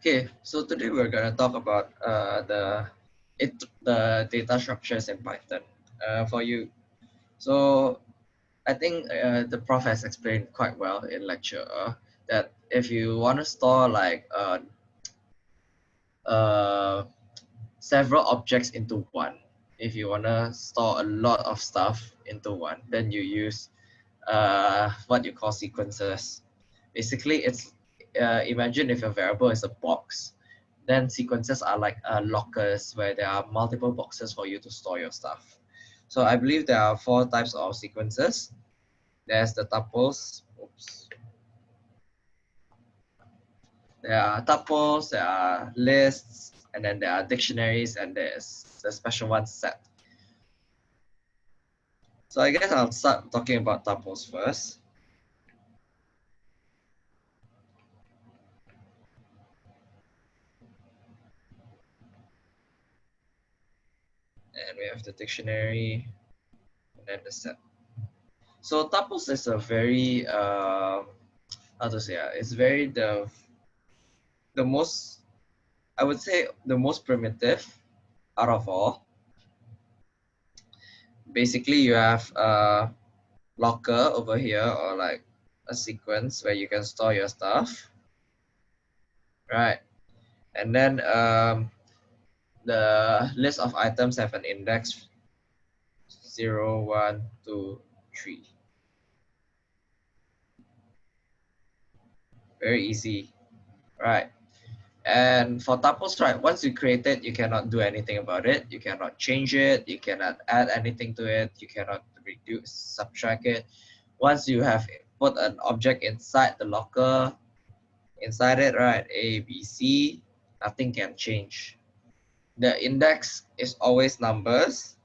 Okay, so today we're gonna talk about uh, the it the data structures in Python uh, for you. So I think uh, the prof has explained quite well in lecture uh, that if you want to store like uh, uh, several objects into one, if you want to store a lot of stuff into one, then you use uh, what you call sequences. Basically, it's uh, imagine if a variable is a box, then sequences are like uh, lockers where there are multiple boxes for you to store your stuff. So I believe there are four types of sequences. There's the tuples. Oops. There are tuples, there are lists, and then there are dictionaries, and there's the special one set. So I guess I'll start talking about tuples first. And we have the dictionary and then the set. So tuples is a very uh, how to say uh, it's very the the most I would say the most primitive out of all. Basically, you have a locker over here or like a sequence where you can store your stuff, right? And then um, the list of items have an index 0, 1, 2, 3. Very easy, right? And for tuples, right, once you create it, you cannot do anything about it. You cannot change it. You cannot add anything to it. You cannot reduce, subtract it. Once you have put an object inside the locker, inside it, right, A, B, C, nothing can change the index is always numbers.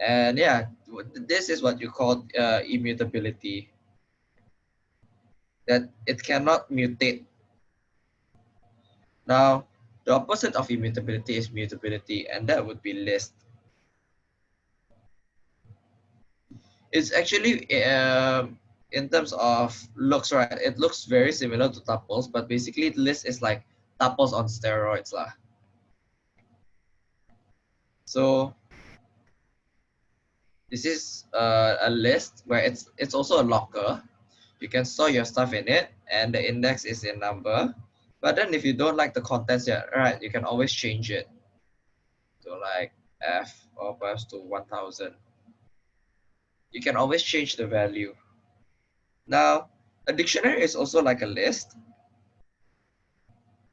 And yeah, this is what you call uh, immutability. That it cannot mutate. Now, the opposite of immutability is mutability, and that would be list. It's actually, uh, in terms of looks, right, it looks very similar to tuples, but basically list is like tuples on steroids. Lah. So this is uh, a list where it's it's also a locker. You can store your stuff in it and the index is in number. But then if you don't like the contents yet, right, you can always change it to like F or perhaps to 1000. You can always change the value. Now, a dictionary is also like a list.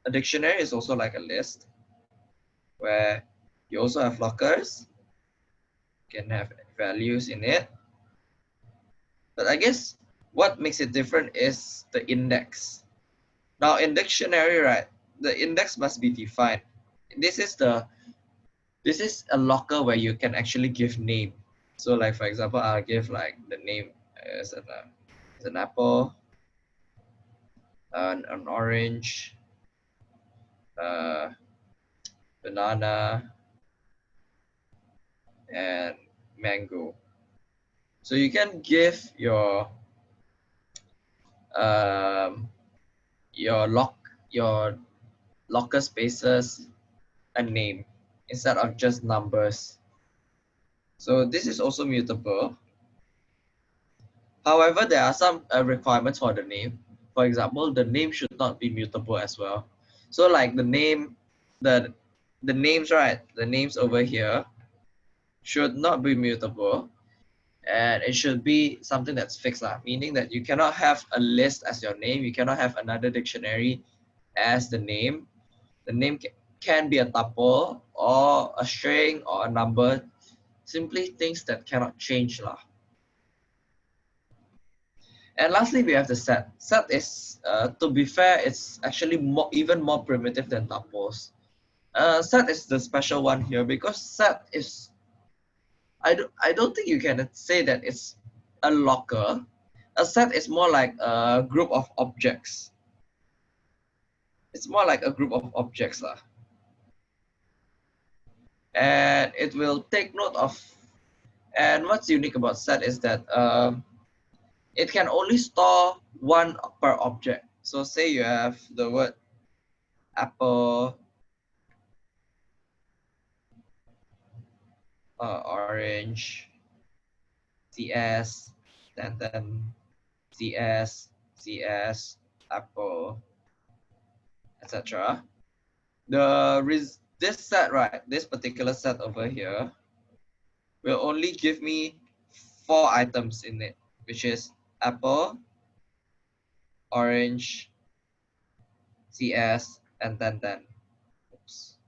A dictionary is also like a list where you also have lockers. can have values in it. But I guess what makes it different is the index. Now in dictionary, right, the index must be defined. This is the this is a locker where you can actually give name. So like for example, I'll give like the name as an, uh, as an apple, an, an orange, uh, banana, and mango. So you can give your um, your lock your locker spaces a name instead of just numbers. So this is also mutable. However, there are some uh, requirements for the name. For example, the name should not be mutable as well. So like the name, the the names, right? The names over here should not be mutable and it should be something that's fixed lah, meaning that you cannot have a list as your name you cannot have another dictionary as the name. The name can be a tuple or a string or a number. Simply things that cannot change lah. and lastly we have the set. Set is uh, to be fair it's actually more even more primitive than tuples. Uh, set is the special one here because set is I don't, I don't think you can say that it's a locker. A set is more like a group of objects. It's more like a group of objects. Lah. And it will take note of, and what's unique about set is that um, it can only store one per object. So say you have the word apple, uh, orange, CS, then then CS, CS, apple, etc. The res this set, right, this particular set over here will only give me four items in it, which is apple, orange, CS, and then then. Oops.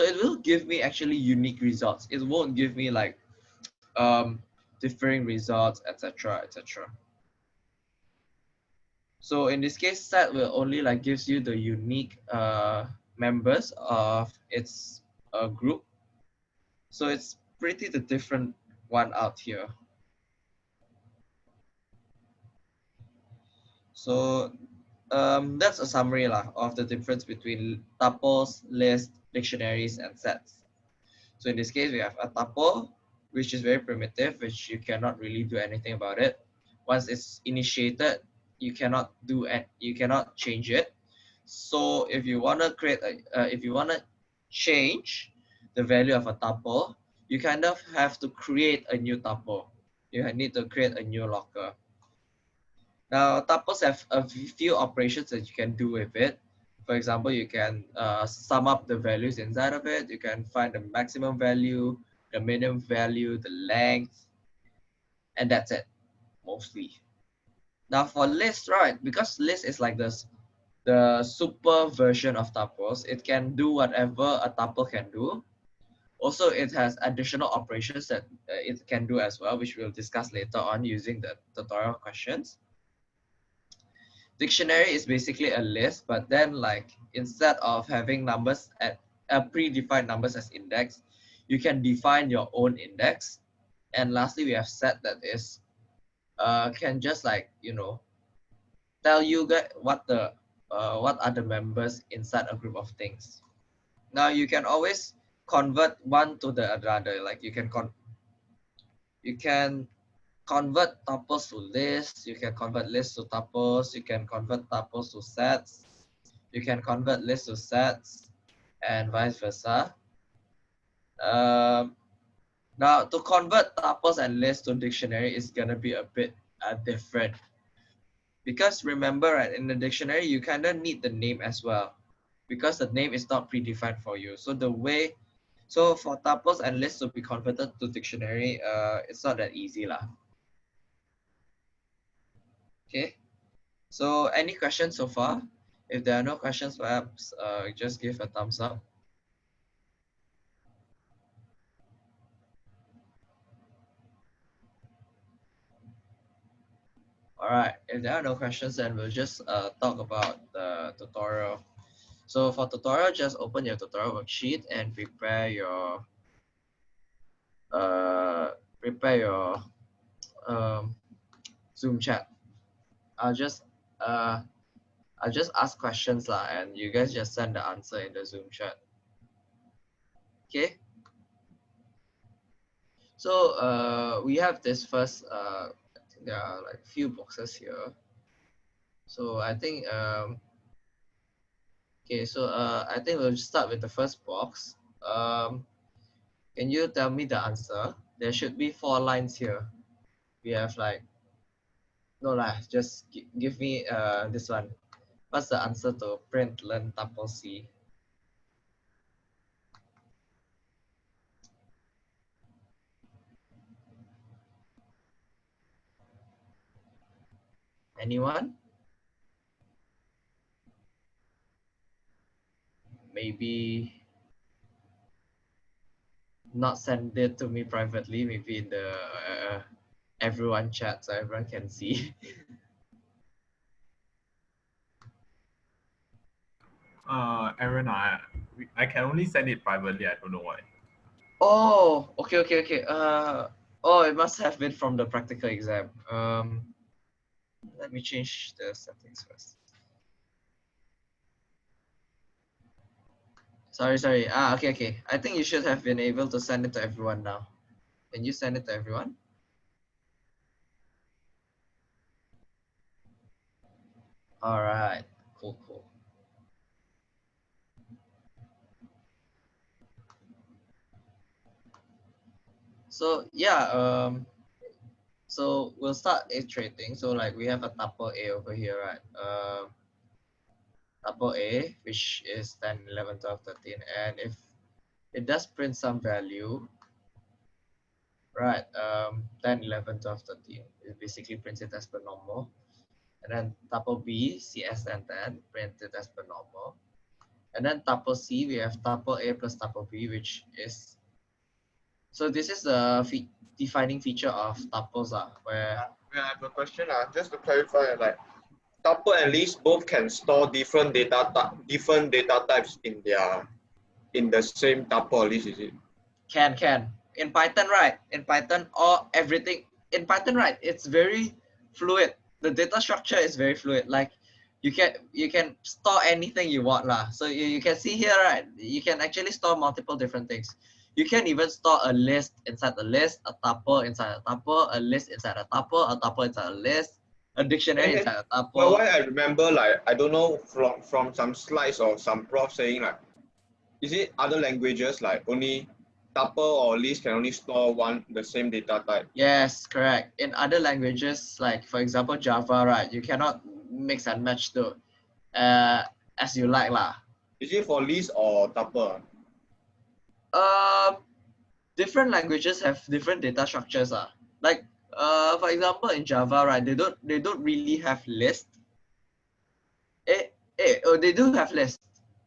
So it will give me actually unique results. It won't give me like um, differing results, etc., etc. So in this case, set will only like gives you the unique uh, members of its uh, group. So it's pretty the different one out here. So um, that's a summary lah, of the difference between tuples, lists, dictionaries, and sets. So in this case, we have a tuple, which is very primitive, which you cannot really do anything about it. Once it's initiated, you cannot do it, you cannot change it. So if you want to create a, uh, if you want to change the value of a tuple, you kind of have to create a new tuple. You need to create a new locker. Now, tuples have a few operations that you can do with it. For example, you can uh, sum up the values inside of it. You can find the maximum value, the minimum value, the length, and that's it, mostly. Now for list, right, because list is like this, the super version of tuples, it can do whatever a tuple can do. Also, it has additional operations that uh, it can do as well, which we'll discuss later on using the tutorial questions dictionary is basically a list, but then like instead of having numbers at uh, predefined numbers as index, you can define your own index. And lastly, we have set that is uh, can just like you know tell you what the uh, what are the members inside a group of things. Now you can always convert one to the other. Like you can con you can convert tuples to lists, you can convert lists to tuples, you can convert tuples to sets, you can convert lists to sets, and vice versa. Um, now, to convert tuples and lists to dictionary is going to be a bit uh, different. Because remember, right, in the dictionary, you kind of need the name as well. Because the name is not predefined for you. So the way, so for tuples and lists to be converted to dictionary, uh, it's not that easy lah. Okay, so any questions so far? If there are no questions, perhaps uh, just give a thumbs up. All right, if there are no questions, then we'll just uh, talk about the tutorial. So for tutorial, just open your tutorial worksheet and prepare your uh, prepare your um, Zoom chat. I'll just uh I'll just ask questions lah and you guys just send the answer in the Zoom chat. Okay. So uh we have this first uh there are like few boxes here. So I think um okay so uh I think we'll start with the first box. Um can you tell me the answer? There should be four lines here. We have like no lah, just give me uh this one. What's the answer to print len tuple C? Anyone? Maybe not send it to me privately, maybe in the uh, everyone chat so everyone can see. uh, Aaron, I I can only send it privately. I don't know why. Oh, okay, okay, okay. Uh, oh, it must have been from the practical exam. Um, let me change the settings first. Sorry, sorry. Ah, okay, okay. I think you should have been able to send it to everyone now. Can you send it to everyone? All right, cool, cool. So yeah, um, so we'll start iterating. So like we have a tuple A over here, right? Um, tuple A, which is 10, 11, 12, 13. And if it does print some value, right, um, 10, 11, 12, 13, it basically prints it as per normal. And then tuple B, CS 10, 10, print it as per normal. And then tuple C, we have tuple A plus tuple B, which is, so this is the fe defining feature of tuples, uh, where I have a question. Uh, just to clarify, like tuple and list both can store different data different data types in their in the same tuple list, is it? Can can. In Python, right? In Python, all everything in Python, right? It's very fluid. The data structure is very fluid. Like you can you can store anything you want lah. So you, you can see here, right? You can actually store multiple different things. You can even store a list inside the list, a tuple inside a tuple, a list inside a tuple, a tuple inside a list, a dictionary inside a tuple. Well, why I remember like I don't know from from some slides or some prof saying like, is it other languages like only tuple or list can only store one the same data type? Yes, correct. In other languages, like for example Java, right, you cannot mix and match the uh, as you like lah. Is it for list or tuple? Um, different languages have different data structures. Uh. Like uh, for example, in Java, right, they don't they don't really have list. Eh, eh, oh, they do have list,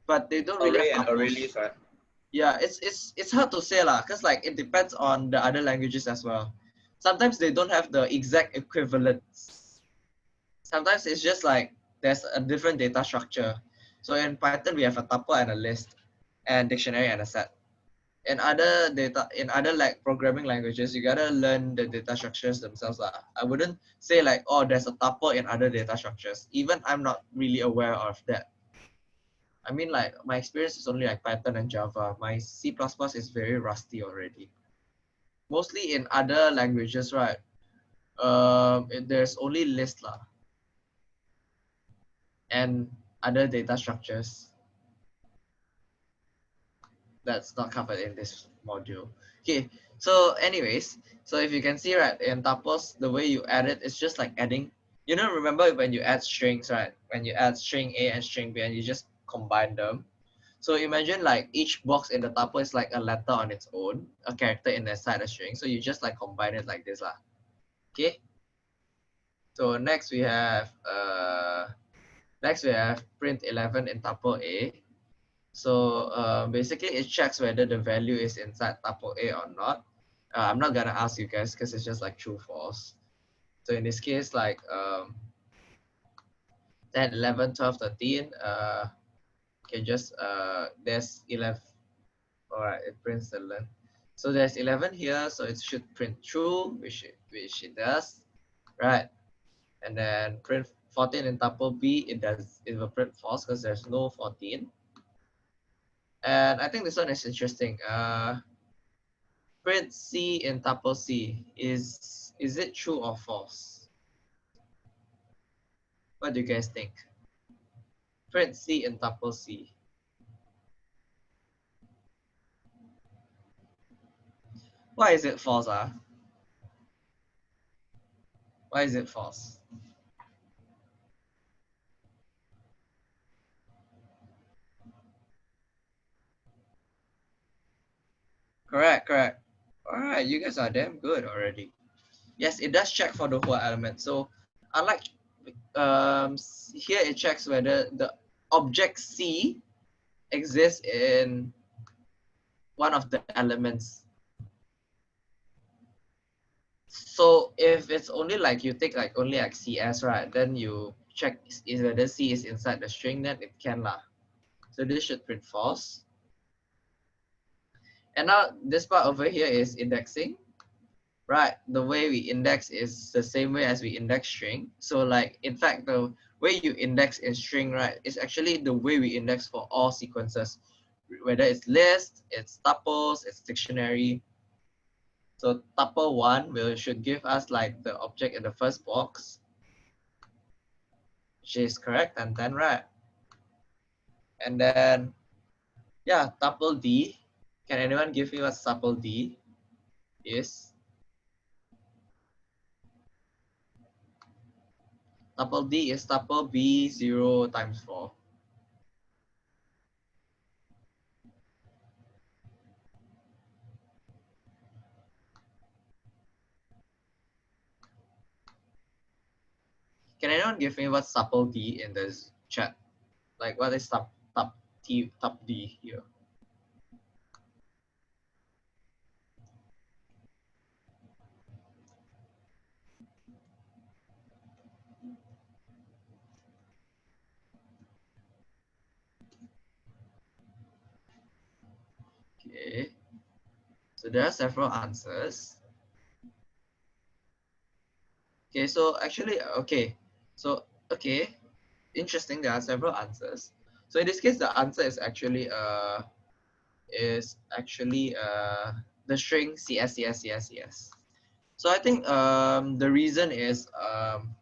but they don't really Array have and array list, right? Yeah, it's it's it's hard to say lah, cause like it depends on the other languages as well. Sometimes they don't have the exact equivalents. Sometimes it's just like there's a different data structure. So in Python we have a tuple and a list, and dictionary and a set. In other data, in other like programming languages, you gotta learn the data structures themselves lah. I wouldn't say like oh there's a tuple in other data structures. Even I'm not really aware of that. I mean, like my experience is only like Python and Java. My C++ is very rusty already. Mostly in other languages, right? Um, there's only list lah, and other data structures. That's not covered in this module. Okay, so anyways, so if you can see right in tuples, the way you add it is just like adding. You know, remember when you add strings, right? When you add string A and string B, and you just combine them. So imagine like each box in the tuple is like a letter on its own, a character in the side of string. So you just like combine it like this lah. Okay. So next we have uh next we have print 11 in tuple A. So uh, basically it checks whether the value is inside tuple A or not. Uh, I'm not gonna ask you guys because it's just like true false. So in this case, like um 10, 11, 12, 13, uh can just uh there's 11 all right it prints the length so there's 11 here so it should print true which it, which it does. Right. And then print 14 in tuple b it does it will print false because there's no 14 and i think this one is interesting uh print c in tuple c is is it true or false? What do you guys think print C and tuple C. Why is it false? Ah? Why is it false? Correct, correct. All right, you guys are damn good already. Yes, it does check for the whole element. So unlike um, here it checks whether the object C exists in one of the elements. So if it's only like you take like only like CS, right? Then you check is whether C is inside the string, then it can lah. So this should print false. And now this part over here is indexing right the way we index is the same way as we index string so like in fact the way you index in string right is actually the way we index for all sequences whether it's list it's tuples it's dictionary so tuple one will should give us like the object in the first box which is correct, and 10, right? And then, yeah, tuple D. Can anyone give me what tuple D is? Tuple D is tuple B0 times 4. Can anyone give me what's tuple D in this chat? Like what is tup tup T tup D here? Okay. So there are several answers. Okay, so actually, okay. So, okay, interesting. There are several answers. So in this case, the answer is actually uh is actually uh the string CS CS CS CS. So I think um the reason is um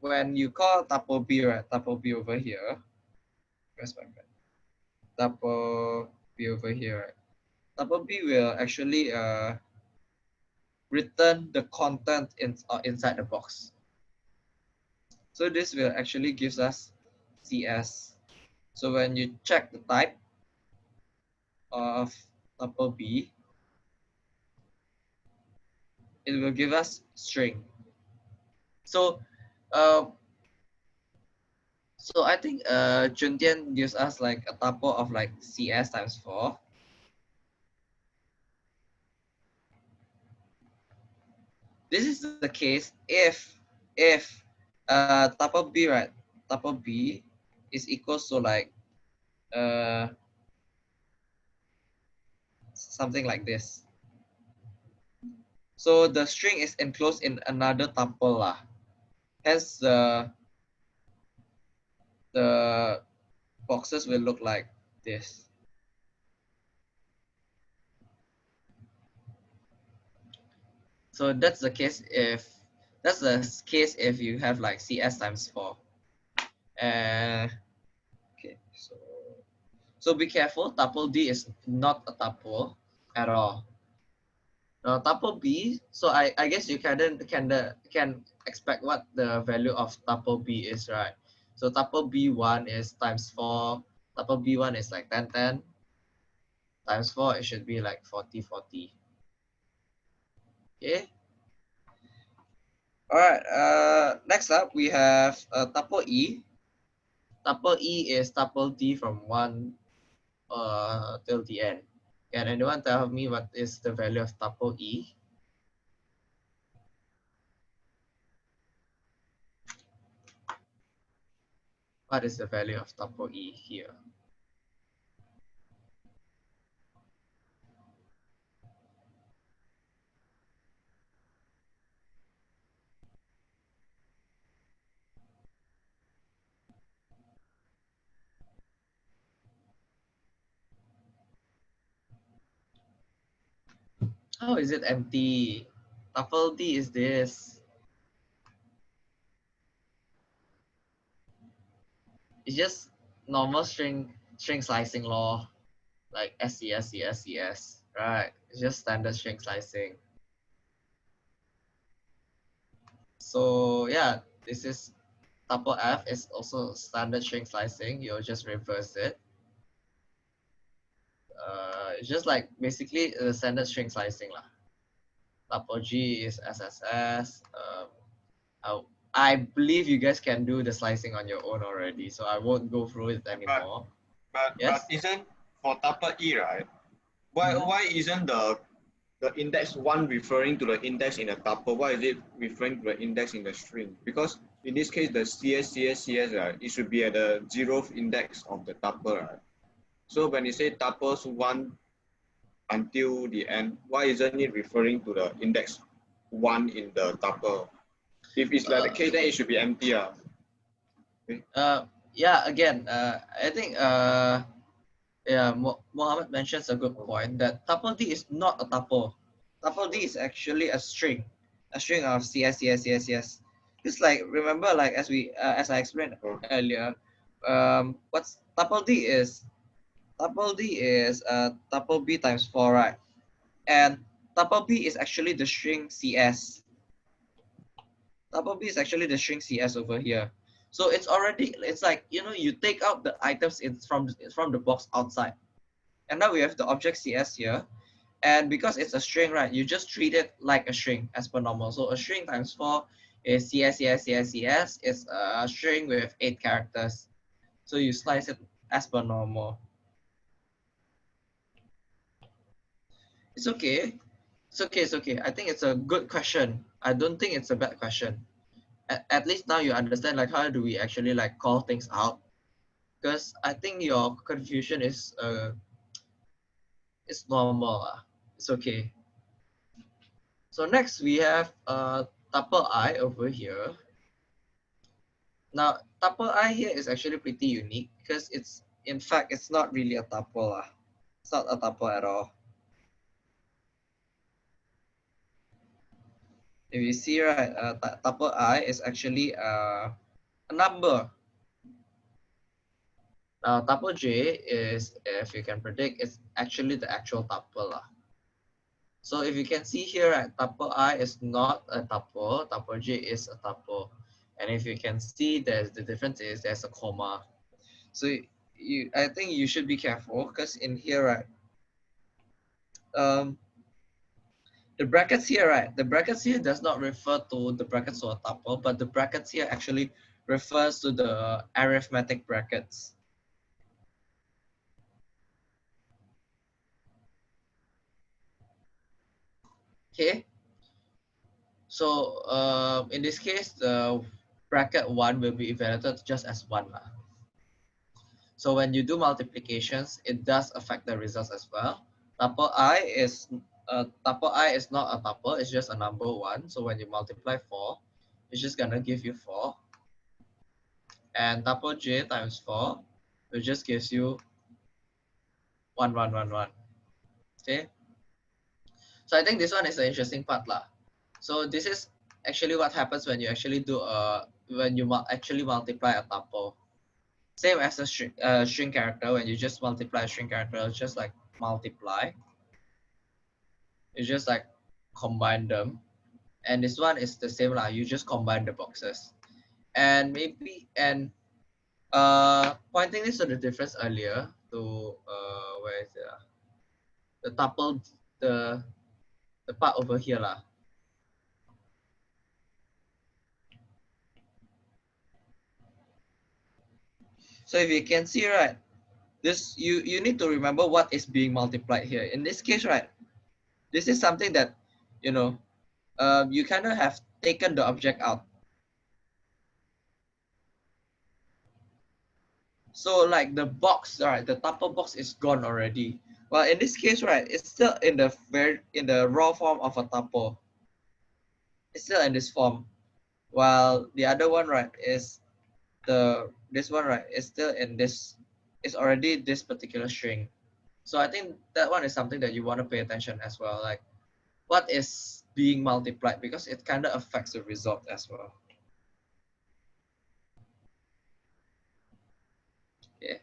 when you call tuple B right, tuple B over here. Where's my pen? Tuple B over here. Right? Tuple B will actually uh return the content in, uh, inside the box. So this will actually gives us CS. So when you check the type of tuple B, it will give us string. So, uh, so I think uh, Juntian gives us like a tuple of like CS times four. This is the case if if uh tuple B right tuple B is equals to like uh something like this. So the string is enclosed in another tuple lah. Hence the the boxes will look like this. So that's the case if that's the case if you have like CS times four. Uh, okay, so so be careful. Tuple D is not a tuple at all. Now tuple B, so I, I guess you can can the, can expect what the value of tuple B is, right? So tuple B1 is times 4, tuple B1 is like 10, 10. Times 4, it should be like 40, 40. Okay. All right, uh, next up we have uh, tuple E. Tuple E is tuple D from 1 uh, till the end. Can anyone tell me what is the value of tuple E? What is the value of tuple E here? How is it empty? D is this. It's just normal string string slicing law, like SCS, CS, CS, right? It's just standard string slicing. So yeah, this is tuple F is also standard string slicing. You'll just reverse it. Uh, it's just like basically the standard string slicing lah. Tuple G is SSS. Um, I, I believe you guys can do the slicing on your own already, so I won't go through it anymore. But Yes? but isn't for tuple E right? Why Mhm. why isn't the the index one referring to the index in the tuple? Why is it referring to the index in the string? Because in this case, the CS CS CS right, it should be at the zeroth index of the tuple right. So when you say tuples one until the end, why isn't it referring to the index one in the tuple? If it's like the Uh, case, then it should be empty. Uh. Uh, yeah, again, uh, I think uh, yeah, Mo- Mohammed mentions a good point that tuple D is not a tuple. Tuple D is actually a string, a string of CS, CS, CS, CS. It's like remember like as we uh, as I explained Oh. earlier, um, what's tuple D is tuple D is uh tuple B times four, right? And tuple B is actually the string CS. Tuple B is actually the string CS over here. So it's already it's like you know you take out the items in from from the box outside, and now we have the object CS here, and because it's a string, right? You just treat it like a string as per normal. So a string times four is CS CS CS CS is a string with eight characters. So you slice it as per normal. It's okay. It's okay. It's okay. I think it's a good question. I don't think it's a bad question. At, at least now you understand like how do we actually like call things out. Because I think your confusion is uh it's normal. ah. It's okay. So next we have uh tuple i over here. Now tuple i here is actually pretty unique because it's in fact it's not really a tuple. ah. It's not a tuple at all. If you see right, uh, tu- tuple i is actually uh, a number. Now tuple j is, if you can predict, it's actually the actual tuple. lah. So if you can see here, right, tuple i is not a tuple, tuple j is a tuple. And if you can see, there's the difference is there's a comma. So you, I think you should be careful because in here, right, um, the brackets here, right, the brackets here does not refer to the brackets or tuple, but the brackets here actually refers to the arithmetic brackets. Okay. So uh, in this case, the bracket one will be evaluated just as one. lah. So when you do multiplications, it does affect the results as well. Tuple i is uh, i is not a tuple, it's just a number one. So when you multiply four, it's just gonna give you four. And tuple j times four, it just gives you one, one, one, one. Okay. So I think this one is an interesting part lah. So this is actually what happens when you actually do a when you actually multiply a tuple. Same as a string, string character. When you just multiply a string character, just like multiply. You just like combine them, and this one is the same lah. You just combine the boxes, and maybe and uh pointing this to the difference earlier to uh where is it? ah? The tuple the the part over here lah. So if you can see right, this you you need to remember what is being multiplied here. In this case, right, this is something that you know, um, you of have taken the object out. So like the box, right, the tuple box is gone already. Well, in this case, right, it's still in the very in the raw form of a tuple. It's still in this form, while the other one, right, is the this one, right, is still in this. It's already this particular string. So I think that one is something that you want to pay attention as well. Like, what is being multiplied because it kind of affects the result as well. Okay.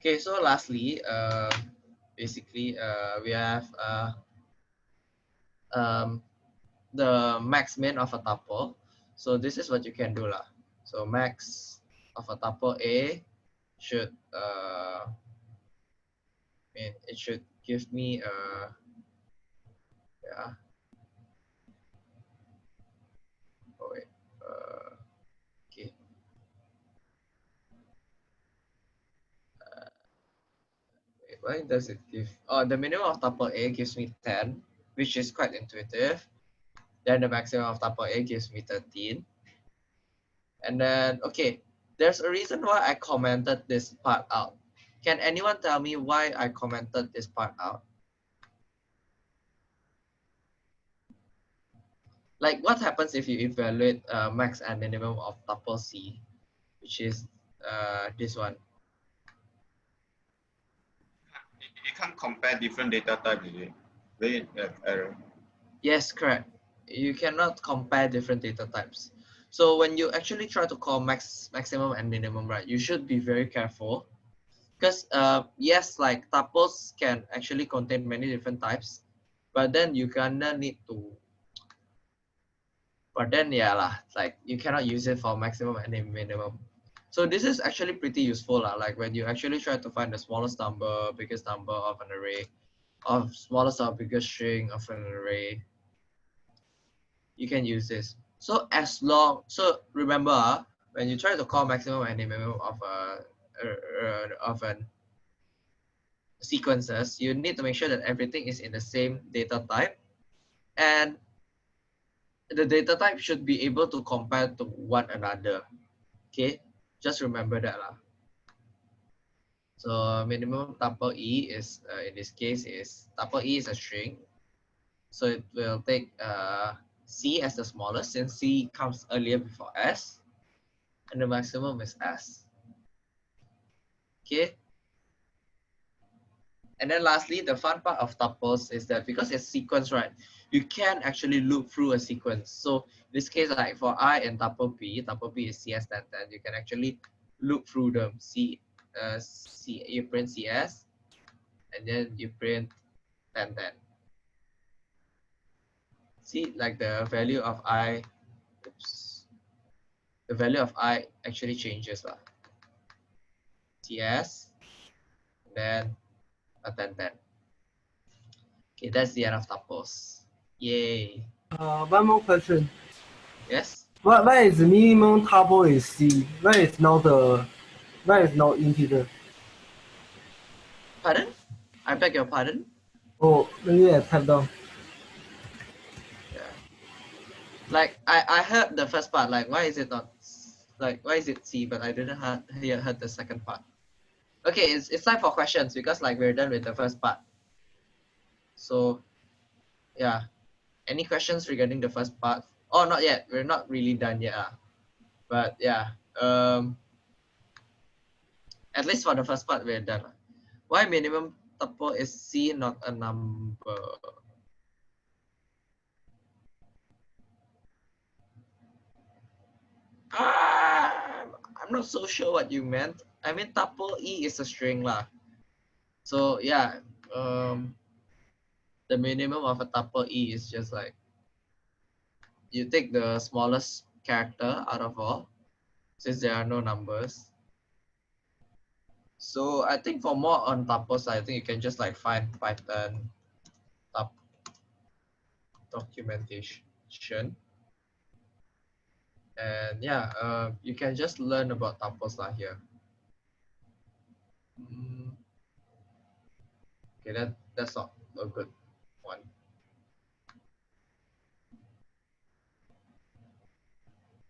Okay, so lastly, uh, basically, uh, we have uh, um, the max min of a tuple. So this is what you can do lah. So max of a tuple A should uh, mean it should give me uh yeah. Oh wait, uh, okay. Uh, wait, why does it give? Oh, the minimum of tuple A gives me 10, which is quite intuitive. Then the maximum of tuple A gives me 13. And then, okay, there's a reason why I commented this part out. Can anyone tell me why I commented this part out? Like what happens if you evaluate uh, max and minimum of tuple C, which is uh, this one. You can't compare different data types, is it? Uh, error. Yes, correct. you cannot compare different data types. So when you actually try to call max maximum and minimum, right, you should be very careful because uh, yes, like tuples can actually contain many different types, but then you kinda need to. But then yeah lah, like you cannot use it for maximum and minimum. So this is actually pretty useful lah. Like when you actually try to find the smallest number, biggest number of an array, of smallest or biggest string of an array, you can use this. So as long, so remember uh, when you try to call maximum and minimum of a, uh, of an sequences, you need to make sure that everything is in the same data type and the data type should be able to compare to one another. Okay, just remember that lah. So minimum tuple e is uh, in this case is tuple e is a string, so it will take uh, c as the smallest since c comes earlier before s, and the maximum is s. Okay. And then lastly, the fun part of tuples is that because it's sequence, right, you can actually loop through a sequence. So in this case, like for i and tuple p, tuple p is cs 10, 10, you can actually loop through them. C, uh, C, you print cs, and then you print 10, 10. See, like the value of i, oops, the value of i actually changes. Lah. cs, then a 10 10. Okay, that's the end of tuples. Yay. Uh, one more question. Yes? What why is the minimum tuple is C? Why is not the why is not integer? Pardon? I beg your pardon? Oh, maybe I down. Yeah. Like, I, I heard the first part, like, why is it not, like, why is it C, but I didn't hear, hear heard the second part. Okay, it's, it's time for questions because, like, we're done with the first part. So, yeah. Any questions regarding the first part? Oh, not yet. We're not really done yet. Uh. But yeah, um, at least for the first part, we're done. ah. Why minimum tuple is C, not a number? Ah, I'm not so sure what you meant. I mean, tuple E is a string lah. So yeah, um, the minimum of a tuple E is just like you take the smallest character out of all, since there are no numbers. So I think for more on tuples, I think you can just like find Python tup documentation. And yeah, uh, you can just learn about lah here. Mm. Okay, that, that's not a good one.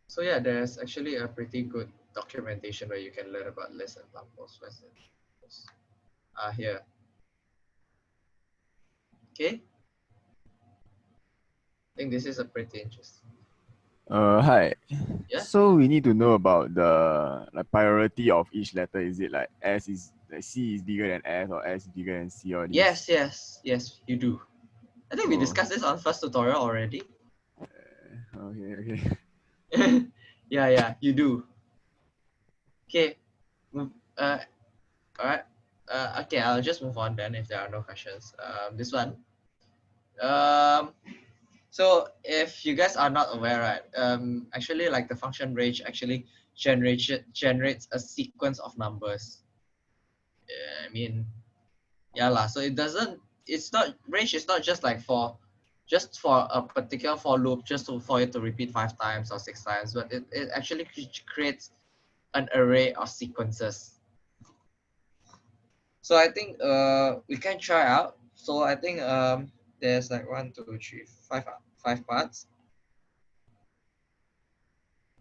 So yeah, there's actually a pretty good documentation where you can learn about lists and tuples. Where's it? Ah, here. Okay. I think this is a pretty interesting. Uh, hi. Yeah? So we need to know about the like priority of each letter. Is it like S is like C is bigger than S or S is bigger than C or? Yes, yes, yes, you do. I think we Oh. discussed this on first tutorial already. Okay, okay. yeah, yeah, you do. Okay. Uh, all right. Uh, okay, I'll just move on then if there are no questions. Um, this one. Um, so if you guys are not aware, right? Um, actually, like the function range actually generates generates a sequence of numbers. Yeah, I mean, yeah lah. So it doesn't. It's not range. is not just like for just for a particular for loop, just to, for it to repeat five times or six times, but it, it actually creates an array of sequences. So I think uh, we can try out. So I think um, there's like one, two, three, five, five parts.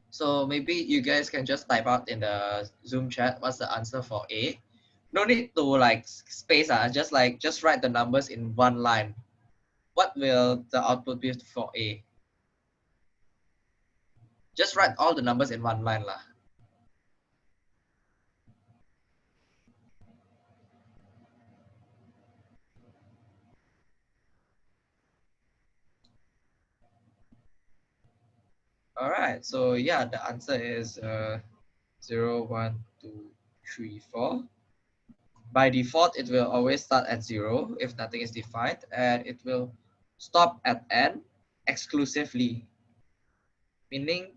So maybe you guys can just type out in the Zoom chat what's the answer for A. No need to like space, uh, just like just write the numbers in one line what will the output be for A? Just write all the numbers in one line lah. All right, so yeah, the answer is uh, 0, 1, 2, 3, 4. By default, it will always start at 0 if nothing is defined, and it will stop at n exclusively, meaning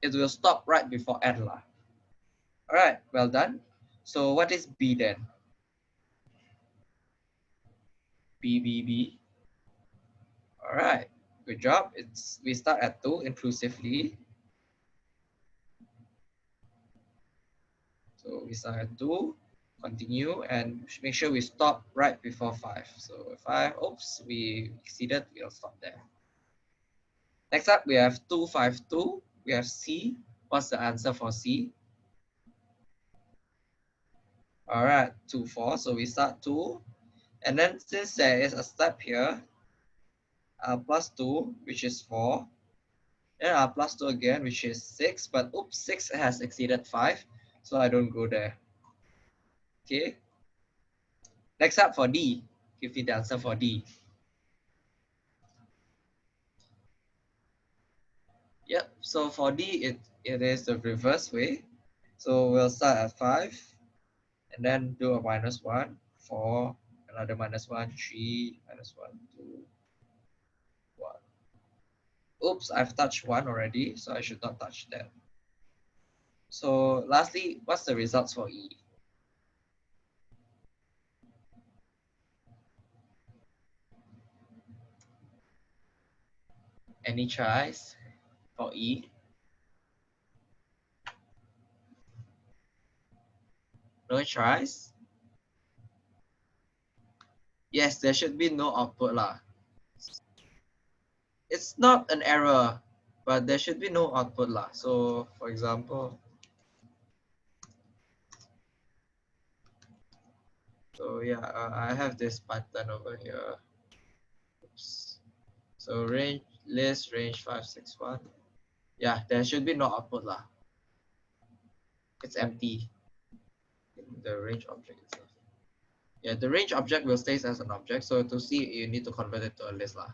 it will stop right before n. Lah. All right, well done. So what is B then? B, B, B. All right. Good job. It's we start at two inclusively. So we start at two, continue, and make sure we stop right before five. So five, oops, we exceeded, we'll stop there. Next up, we have two, five, two. We have C. What's the answer for C? All right, two, four. So we start two. And then since there is a step here, uh, plus 2, which is 4. Then uh, plus 2 again, which is 6. But oops, 6 has exceeded 5. So I don't go there. Okay. Next up for D. Give me the answer for D. Yep. So for D, it, it is the reverse way. So we'll start at 5. And then do a minus 1, 4, another minus 1, 3, minus 1, 2, oops, I've touched one already, so I should not touch that. So lastly, what's the results for E? Any tries for E? No tries? Yes, there should be no output lah it's not an error, but there should be no output lah. So for example, so yeah, uh, I have this pattern over here. Oops. So range list range 561. Yeah, there should be no output lah. It's empty. The range object itself. Yeah, the range object will stay as an object. So to see, you need to convert it to a list lah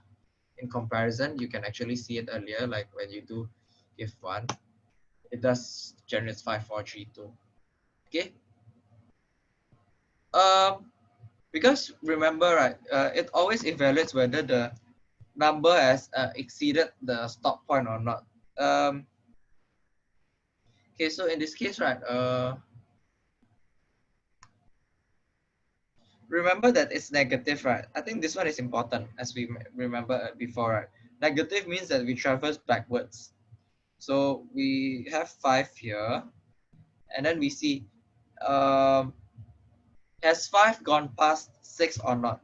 in comparison, you can actually see it earlier, like when you do if one, it does generates five, four, three, two. Okay. Um, because remember, right, uh, it always evaluates whether the number has uh, exceeded the stop point or not. Um, okay, so in this case, right, uh, remember that it's negative, right? I think this one is important as we remember before, right? Negative means that we traverse backwards. So we have five here, and then we see, um, has five gone past six or not?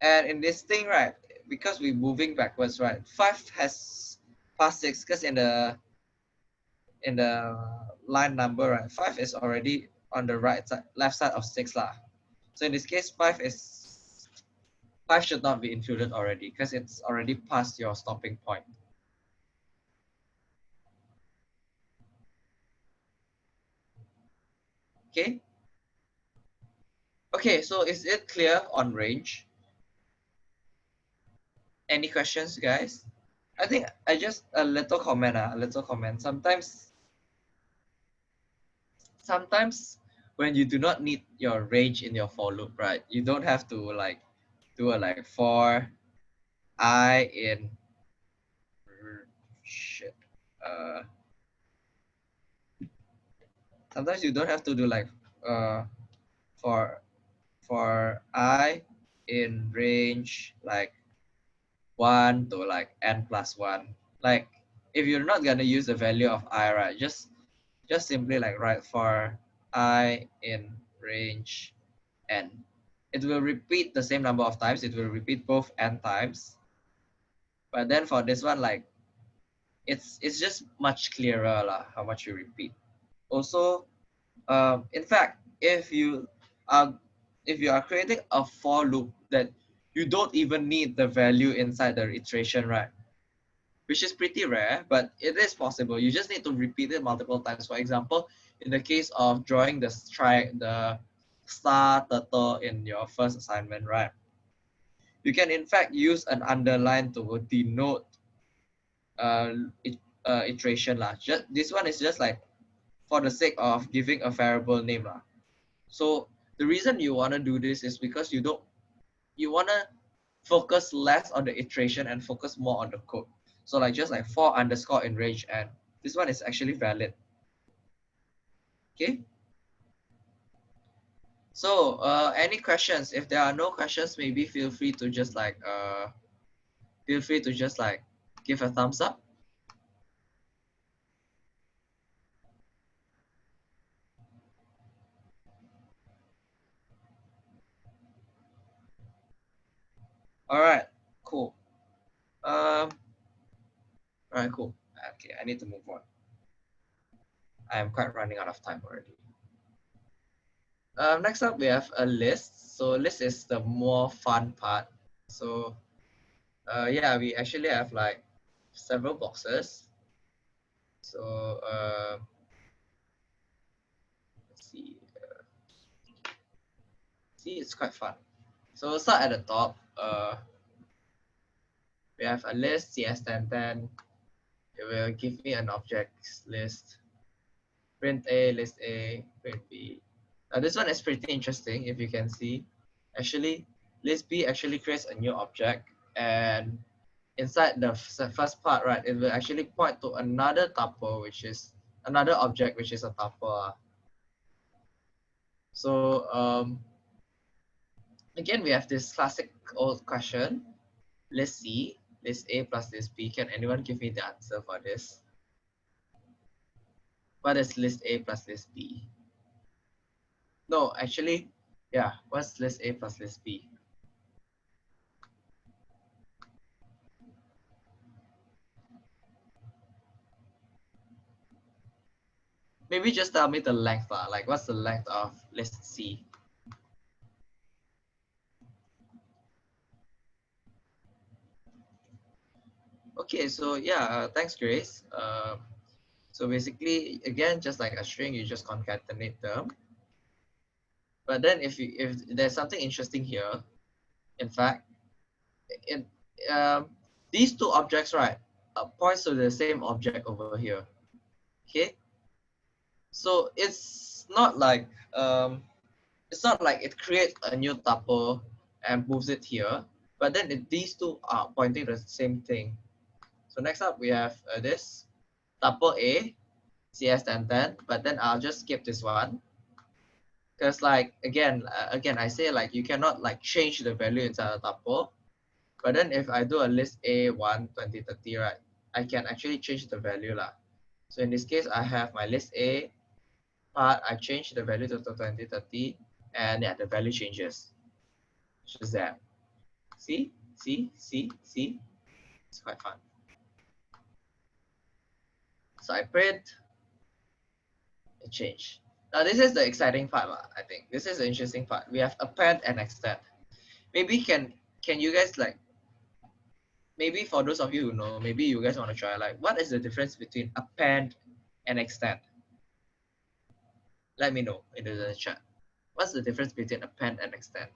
And in this thing, right, because we're moving backwards, right, five has passed six because in the in the line number, right, five is already on the right side, left side of six lah. So in this case, five is five should not be included already because it's already past your stopping point. Okay. Okay, so is it clear on range? Any questions, guys? I think I just a little comment, uh, a little comment. Sometimes, sometimes when you do not need your range in your for loop, right? You don't have to like do a like for i in shit. Uh, sometimes you don't have to do like uh for for i in range like one to like n plus one. Like if you're not gonna use the value of i, right? Just just simply like write for i in range n. It will repeat the same number of times. It will repeat both n times. But then for this one, like it's it's just much clearer lah, how much you repeat. Also, um, in fact, if you are if you are creating a for loop that you don't even need the value inside the iteration, right? Which is pretty rare, but it is possible. You just need to repeat it multiple times. For example, in the case of drawing the strike, the star turtle in your first assignment, right? You can in fact use an underline to denote uh, it, uh, iteration lah. Just this one is just like for the sake of giving a variable name lah. So the reason you want to do this is because you don't you want to focus less on the iteration and focus more on the code. So like just like for underscore in range and this one is actually valid. Okay. So uh, any questions? If there are no questions, maybe feel free to just like uh, feel free to just like give a thumbs up. All right, cool. Um, all right, cool. Okay, I need to move on. I am quite running out of time already. Um, next up, we have a list. So list is the more fun part. So uh, yeah, we actually have like several boxes. So uh, let's see. Uh, see, it's quite fun. So start at the top. Uh, we have a list CS1010. It will give me an objects list. Print A, list A, print B. Now this one is pretty interesting if you can see. Actually, list B actually creates a new object and inside the first part, right, it will actually point to another tuple, which is another object, which is a tuple. So um, again, we have this classic old question. List C, list A plus list B. Can anyone give me the answer for this? What is list A plus list B? No, actually, yeah, what's list A plus list B? Maybe just tell me the length, uh, like what's the length of list C? Okay, so yeah, uh, thanks, Grace. Uh, so basically, again, just like a string, you just concatenate them. But then if you if there's something interesting here, in fact, it um, these two objects, right, uh, points to the same object over here. Okay. So it's not like um, it's not like it creates a new tuple and moves it here, but then it, these two are pointing to the same thing. So next up we have uh, this tuple A, CS1010, but then I'll just skip this one. Because like, again, uh, again, I say like you cannot like change the value inside a tuple. But then if I do a list A1, 20, 30, right, I can actually change the value. Lah. So in this case, I have my list A part, I change the value to 20, 30, and yeah, the value changes. Just that. See, see, see, see. It's quite fun. So I print, it change. Now this is the exciting part, I think. This is the interesting part. We have append and extend. Maybe can can you guys like maybe for those of you who know, maybe you guys want to try like what is the difference between append and extend? Let me know in the chat. What's the difference between append and extend?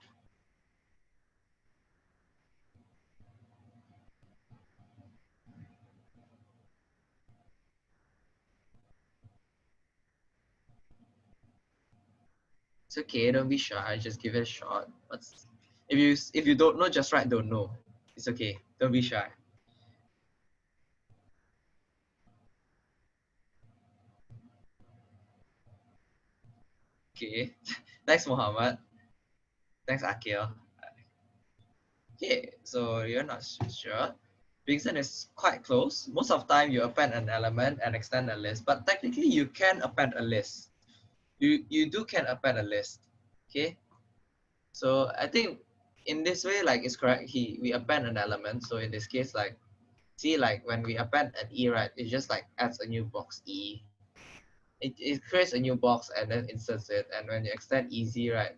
It's okay, don't be shy, just give it a shot. What's if you if you don't know, just write don't know. It's okay. Don't be shy. Okay. Thanks, Muhammad. Thanks, Akil. Okay, so you're not sure. Bingson is quite close. Most of the time you append an element and extend a list, but technically you can append a list. You you do can append a list. Okay. So I think in this way, like it's correct. He we append an element. So in this case, like see like when we append an E, right, it just like adds a new box E. It, it creates a new box and then inserts it. And when you extend easy, right?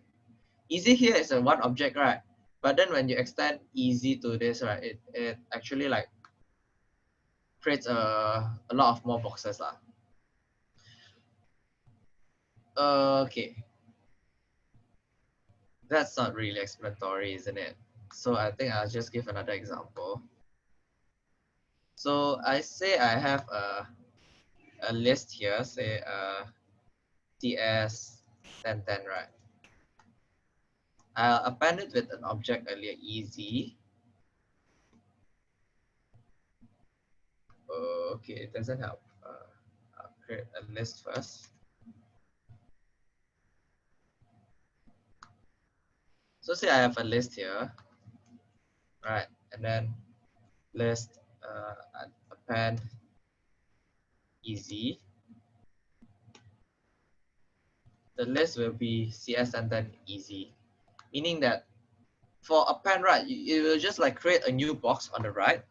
Easy here is a one object, right? But then when you extend easy to this, right, it, it actually like creates a, a lot of more boxes. Lah. Okay. That's not really explanatory, isn't it? So I think I'll just give another example. So I say I have a, a list here, say uh, CS 1010, right? I'll append it with an object earlier, easy. Okay, it doesn't help. Uh, I'll create a list first. So say I have a list here, right? And then list uh, append easy. The list will be CS and then easy, meaning that for append, right, it will just like create a new box on the right.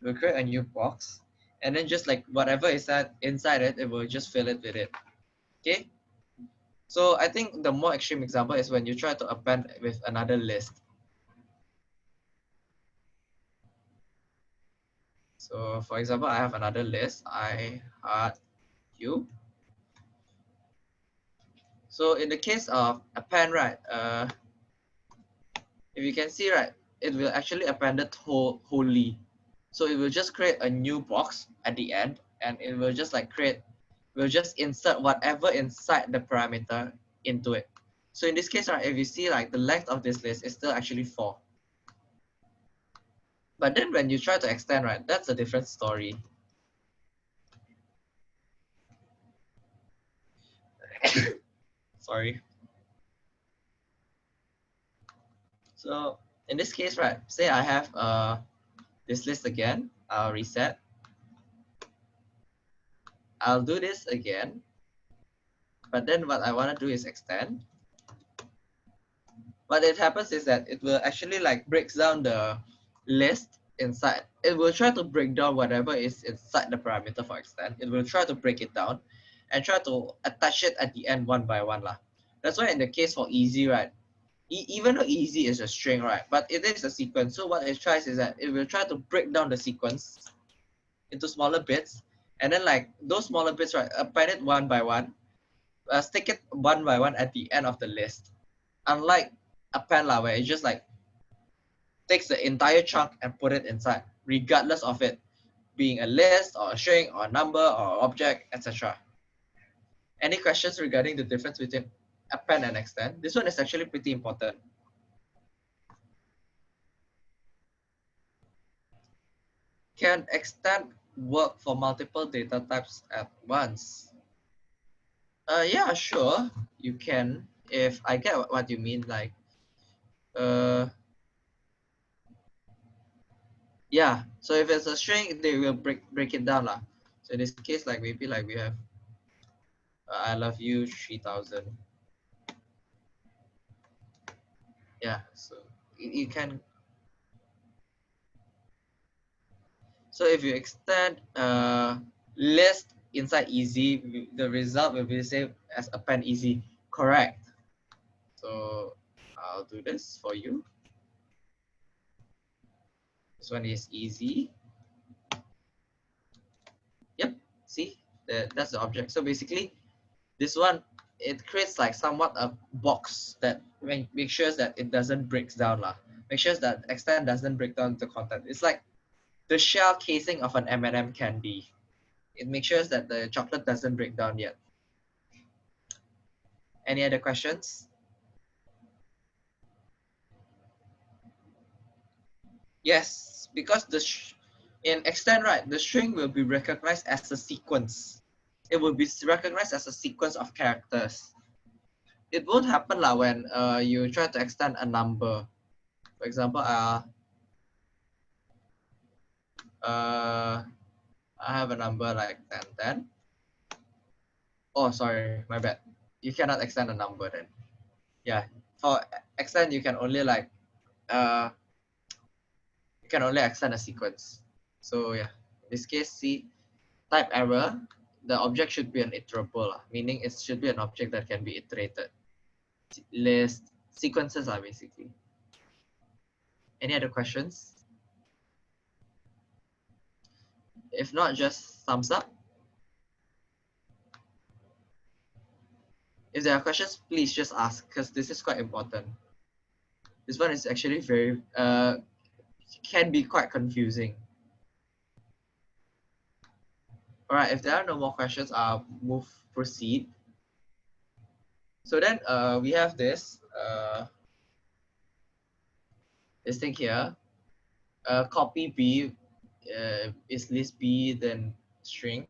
It will create a new box, and then just like whatever is that inside it, it will just fill it with it. Okay. So I think the more extreme example is when you try to append with another list. So for example, I have another list, I heart you. So in the case of append, right, uh, if you can see, right, it will actually append it whole, wholly. So it will just create a new box at the end and it will just like create we'll just insert whatever inside the parameter into it. So in this case, right, if you see like the length of this list is still actually four. But then when you try to extend, right, that's a different story. Sorry. So in this case, right, say I have uh, this list again, I'll reset. I'll do this again. But then what I want to do is extend. What it happens is that it will actually like breaks down the list inside. It will try to break down whatever is inside the parameter for extend. It will try to break it down and try to attach it at the end one by one. Lah. That's why in the case for easy, right? E even though easy is a string, right? But it is a sequence. So what it tries is that it will try to break down the sequence into smaller bits and then like those smaller bits, right, append it one by one, uh, stick it one by one at the end of the list. Unlike append lah, where it just like takes the entire chunk and put it inside, regardless of it being a list or a string or a number or object, etc. Any questions regarding the difference between append and extend? This one is actually pretty important. Can extend work for multiple data types at once? Uh, yeah, sure, you can. If I get what you mean, like, uh, yeah. So if it's a string, they will break break it down lah. So in this case, like maybe like we have, uh, I love you three thousand. Yeah. So you, you can So if you extend uh, list inside easy, the result will be the same as append easy. Correct. So I'll do this for you. This one is easy. Yep, see, that, that's the object. So basically, this one, it creates like somewhat a box that make, make sure that it doesn't break down. Lah. Make sure that extend doesn't break down the content. It's like the shell casing of an M&M candy. It makes sure that the chocolate doesn't break down yet. Any other questions? Yes, because the in extend right, the string will be recognized as a sequence. It will be recognized as a sequence of characters. It won't happen lah when uh, you try to extend a number. For example, uh, uh, I have a number like 10, 10. Oh, sorry, my bad. You cannot extend a number then. Yeah, for extend, you can only like, uh, you can only extend a sequence. So yeah, in this case, see, type error, the object should be an iterable, meaning it should be an object that can be iterated. List sequences are basically. Any other questions? If not, just thumbs up. If there are questions, please just ask because this is quite important. This one is actually very, uh, can be quite confusing. All right, if there are no more questions, I'll move proceed. So then uh, we have this uh, this thing here. Uh, copy B uh, is list B then string.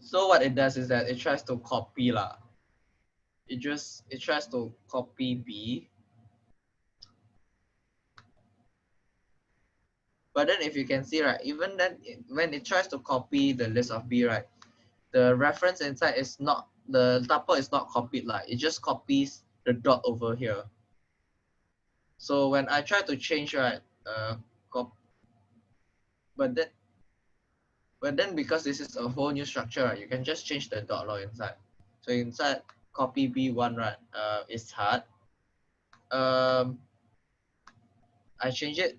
So what it does is that it tries to copy lah. It just it tries to copy B. But then if you can see right, even then when it tries to copy the list of B right, the reference inside is not the tuple is not copied like it just copies the dot over here. So when I try to change right, uh, cop, but then, but then because this is a whole new structure, right, you can just change the dot law inside. So inside copy B1 right, uh, is hard. Um, I change it,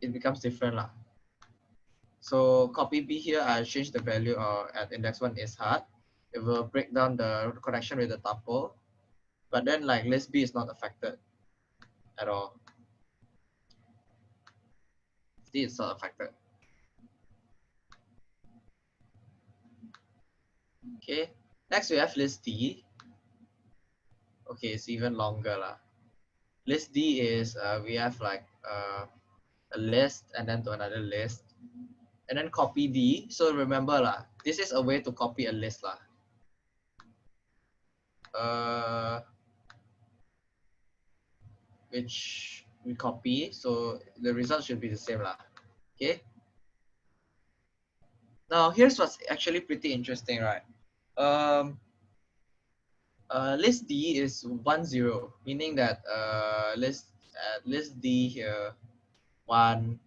it becomes different lah. So copy B here, I change the value uh, at index one is hard. It will break down the connection with the tuple. But then like list B is not affected at all. Is not affected. Okay, next we have list D. Okay, it's even longer lah. List D is uh, we have like uh, a list and then to another list and then copy D. So remember lah, this is a way to copy a list lah. Uh, which we copy, so the result should be the same lah. Okay. Now here's what's actually pretty interesting, right? Um, uh, list D is one zero, meaning that uh, list uh, list D here one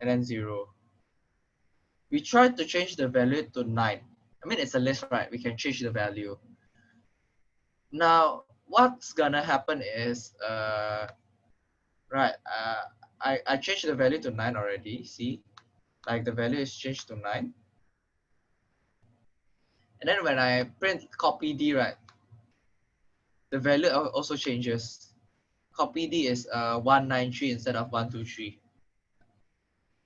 and then zero we try to change the value to 9. I mean, it's a list, right? We can change the value. Now, what's gonna happen is, uh, right, uh, I, I changed the value to 9 already, see? Like the value is changed to 9. And then when I print copy D, right, the value also changes. Copy D is uh, 193 instead of 123.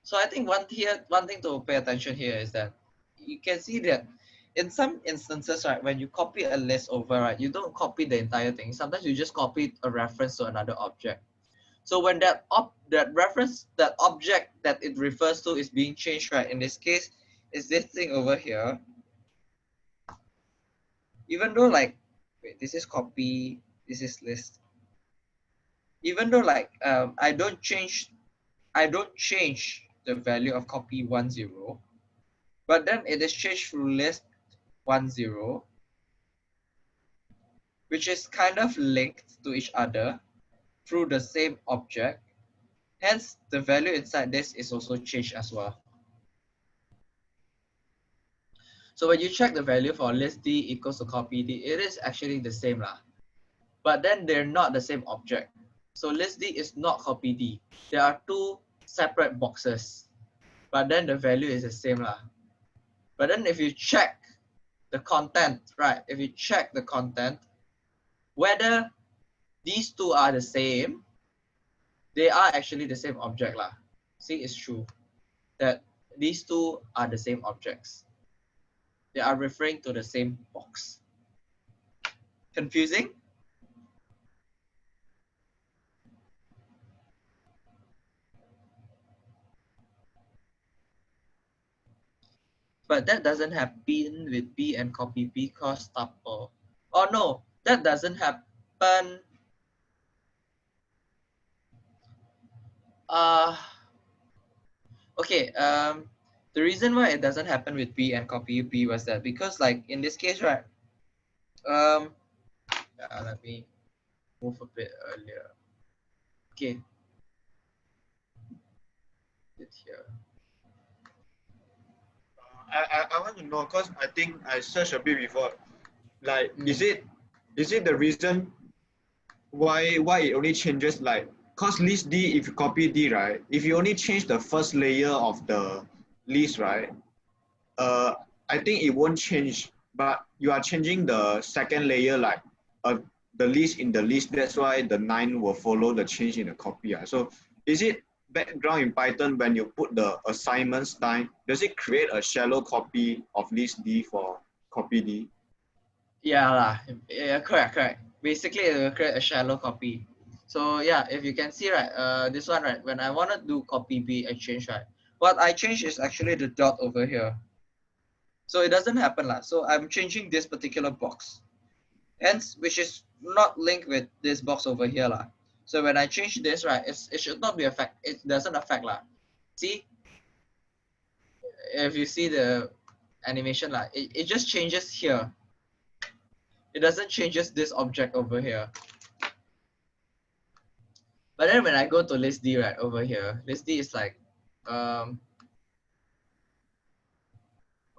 So I think one here, one thing to pay attention here is that you can see that in some instances, right, when you copy a list over, right, you don't copy the entire thing. Sometimes you just copy a reference to another object. So when that op that reference, that object that it refers to is being changed, right, in this case, is this thing over here. Even though like, wait, this is copy, this is list. Even though like, um, I don't change, I don't change the value of copy 10, but then it is changed to list 10, which is kind of linked to each other through the same object. Hence, the value inside this is also changed as well. So when you check the value for list D equals to copy D, it is actually the same lah. But then they're not the same object. So list D is not copy D. There are two separate boxes, but then the value is the same lah. But then if you check the content, right? If you check the content, whether these two are the same, they are actually the same object lah. See, it's true that these two are the same objects. They are referring to the same box. Confusing? but that doesn't happen with B and copy B cross tuple. Oh no, that doesn't happen. Uh, okay, um, the reason why it doesn't happen with B and copy B was that because like in this case, right, um, uh, let me move a bit earlier. Okay. It's here. I, I, I want to know because I think I searched a bit before. Like, Mm. is it is it the reason why why it only changes like cause list D if you copy D right? If you only change the first layer of the list right, uh I think it won't change, but you are changing the second layer like uh the list in the list. That's why the nine will follow the change in the copy. ah. So is it background in Python when you put the assignment style, does it create a shallow copy of list D for copy D? Yeah, yeah, correct, correct. Basically, it will create a shallow copy. So yeah, if you can see right, uh, this one right, when I want to do copy B exchange right, what I change is actually the dot over here. So it doesn't happen lah. So I'm changing this particular box, hence which is not linked with this box over here lah. So when I change this right, it's, it should not be affect. It doesn't affect lah. See, if you see the animation lah, it, it just changes here. It doesn't changes this object over here. But then when I go to list D right over here, list D is like, um,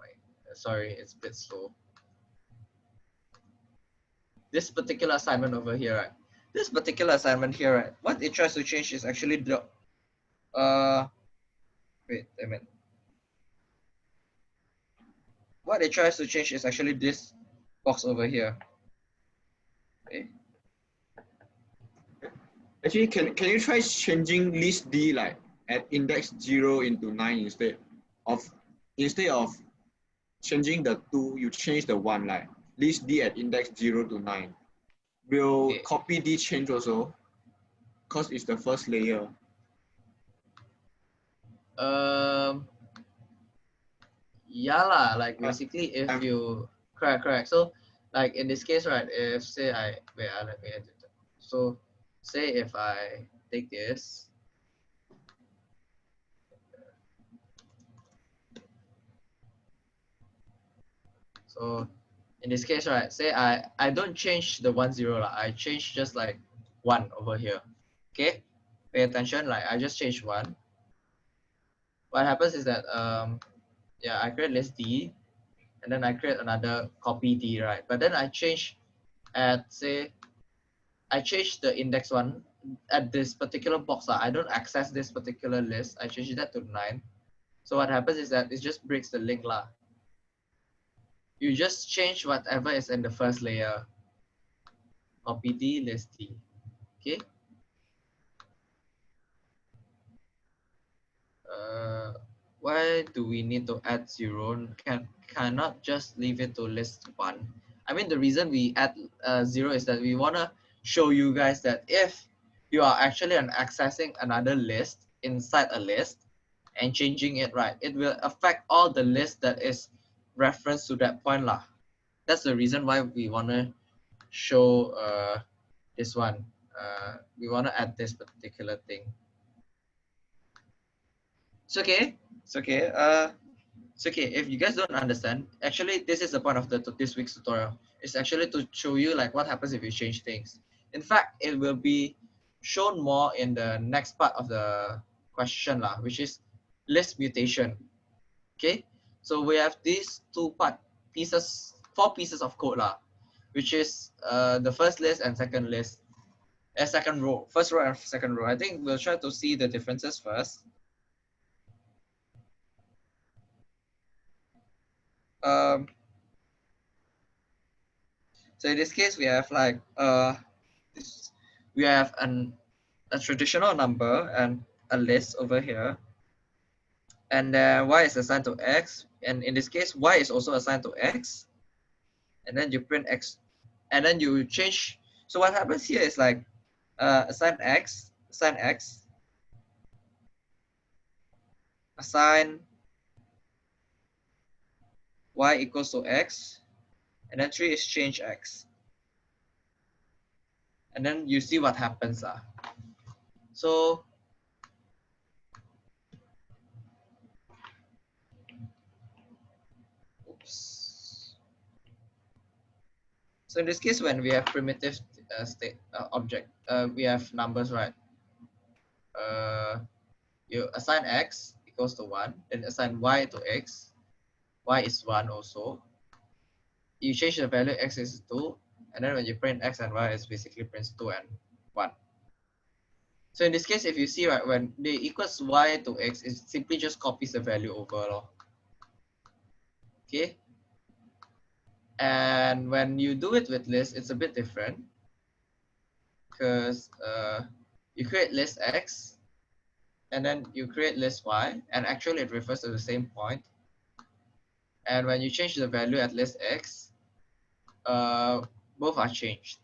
wait, sorry, it's a bit slow. This particular assignment over here, right? This particular assignment here, right? What it tries to change is actually the, uh, wait a minute. What it tries to change is actually this box over here. Okay. Actually, can, can you try changing list D like at index zero into nine instead of instead of changing the two, you change the one like list D at index zero to nine. Will Okay. copy D change also? Because it's the first layer. Um, yeah lah, like basically if um, you, correct, correct. So like in this case, right, if say I, wait, uh, let me edit it. So say if I take this, so in this case, right, say I, I don't change the one zero, lah. I change just like one over here. Okay, pay attention, like I just change one what happens is that um yeah I create list D and then I create another copy D right but then I change at say I change the index one at this particular box. Ah, I don't access this particular list. I change that to nine. So what happens is that it just breaks the link lah. You just change whatever is in the first layer copy D list D okay? Uh, why do we need to add zero? Can cannot just leave it to list one. I mean, the reason we add uh, zero is that we wanna show you guys that if you are actually an accessing another list inside a list and changing it right, it will affect all the list that is referenced to that point lah. That's the reason why we wanna show uh, this one. Uh, we wanna add this particular thing. It's okay. It's okay. Uh, it's okay. If you guys don't understand, actually, this is the point of the this week's tutorial. It's actually to show you like what happens if you change things. In fact, it will be shown more in the next part of the question lah, which is list mutation. Okay. So we have these two part pieces, four pieces of code lah, which is uh the first list and second list, and second row, first row and second row. I think we'll try to see the differences first. um so in this case we have like uh we have an a traditional number and a list over here. And then y is assigned to x. And in this case y is also assigned to x. And then you print x. And then you change. So what happens here is like uh assign x assign x. Assign y equals to x, and then 3 is change x. And then you see what happens. Uh. So, oops. So in this case, when we have primitive uh, state uh, object, uh, we have numbers, right? Uh, you assign x equals to 1, then assign y to x, y is 1 also. You change the value x is 2, and then when you print x and y, it's basically prints 2 and 1. So in this case, if you see right, when they equals y to x, it simply just copies the value over. Lor. Okay. And when you do it with list, it's a bit different. Because uh, you create list x, and then you create list y, and actually it refers to the same point. And when you change the value at list x, uh, both are changed.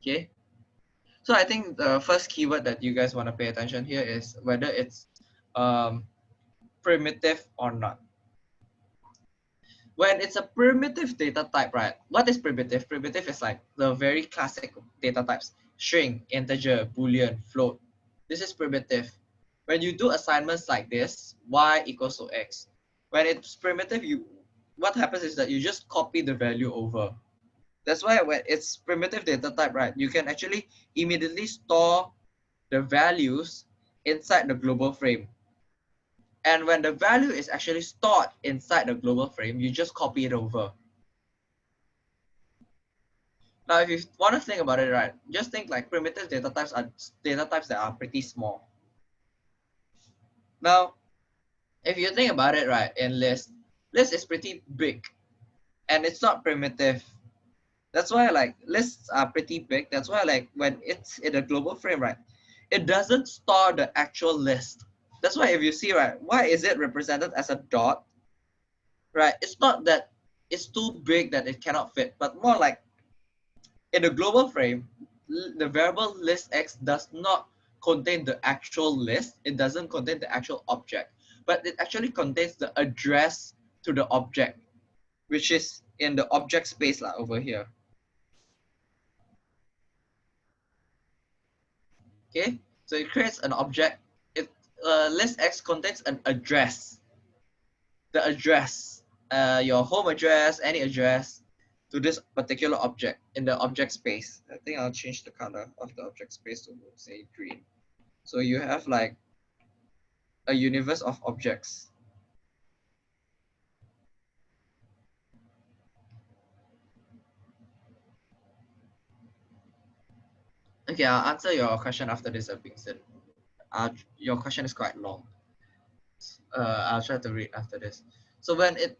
Okay. So I think the first keyword that you guys want to pay attention here is whether it's um, primitive or not. When it's a primitive data type, right? What is primitive? Primitive is like the very classic data types, string, integer, boolean, float. This is primitive. When you do assignments like this, y equals to x. When it's primitive, you what happens is that you just copy the value over. That's why when it's primitive data type, right, you can actually immediately store the values inside the global frame. And when the value is actually stored inside the global frame, you just copy it over. Now, if you want to think about it, right, just think like primitive data types are data types that are pretty small. Now, if you think about it, right, in list, list is pretty big and it's not primitive that's why like lists are pretty big. That's why like when it's in a global frame, right, it doesn't store the actual list. That's why if you see, right, why is it represented as a dot? Right, it's not that it's too big that it cannot fit, but more like in the global frame, the variable list x does not contain the actual list. It doesn't contain the actual object, but it actually contains the address to the object, which is in the object space like, over here. Okay, so it creates an object. It uh, list X contains an address. The address, uh, your home address, any address to this particular object in the object space. I think I'll change the color of the object space to say green. So you have like a universe of objects. Okay, I'll answer your question after this, Bingson. Uh, your question is quite long. Uh, I'll try to read after this. So when it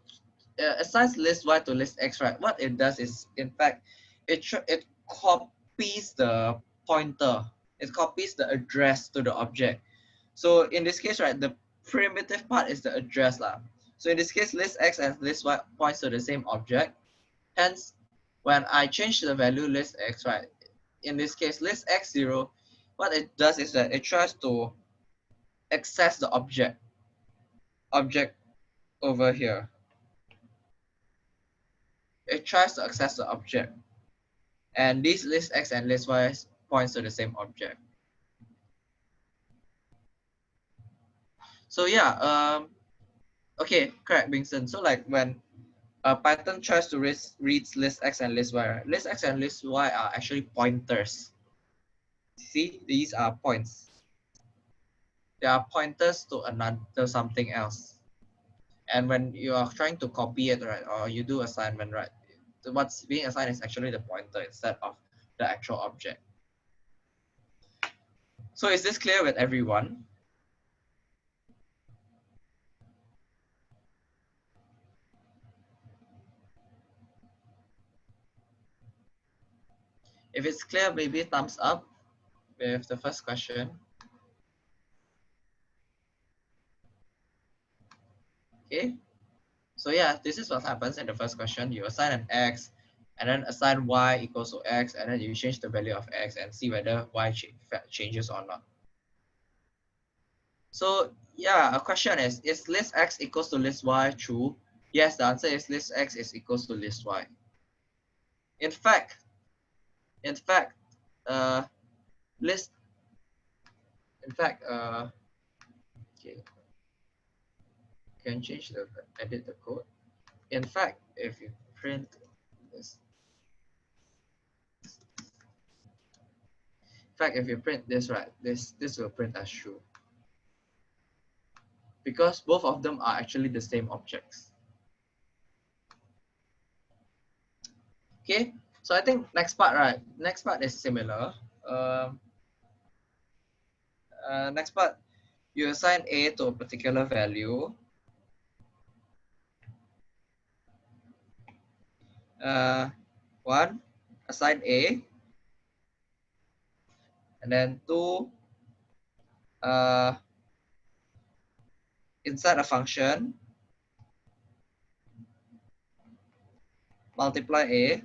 uh, assigns list y to list x, right, what it does is, in fact, it it copies the pointer. It copies the address to the object. So in this case, right, the primitive part is the address. Lah. So in this case, list x and list y points to the same object. Hence, when I change the value list x, right, in this case, list x0, what it does is that it tries to access the object, object over here. It tries to access the object. And this list x and list y points to the same object. So yeah, um, okay, correct, Bingson. So like when uh, Python tries to read, reads list x and list y. List x and list y are actually pointers. See, these are points. They are pointers to another something else. And when you are trying to copy it, right, or you do assignment, right, what's being assigned is actually the pointer instead of the actual object. So is this clear with everyone? If it's clear, maybe thumbs up with the first question. Okay, so yeah, this is what happens in the first question. You assign an x and then assign y equals to x and then you change the value of x and see whether y ch changes or not. So yeah, a question is, is list x equals to list y true? Yes, the answer is list x is equals to list y. In fact, in fact, uh, list, in fact, uh, okay, can change the, edit the code. In fact, if you print this, in fact, if you print this, right, this, this will print as true. Because both of them are actually the same objects. Okay, so I think next part, right? Next part is similar. Um, uh, next part, you assign A to a particular value. Uh, one, assign A. And then two, uh, inside a function, multiply a,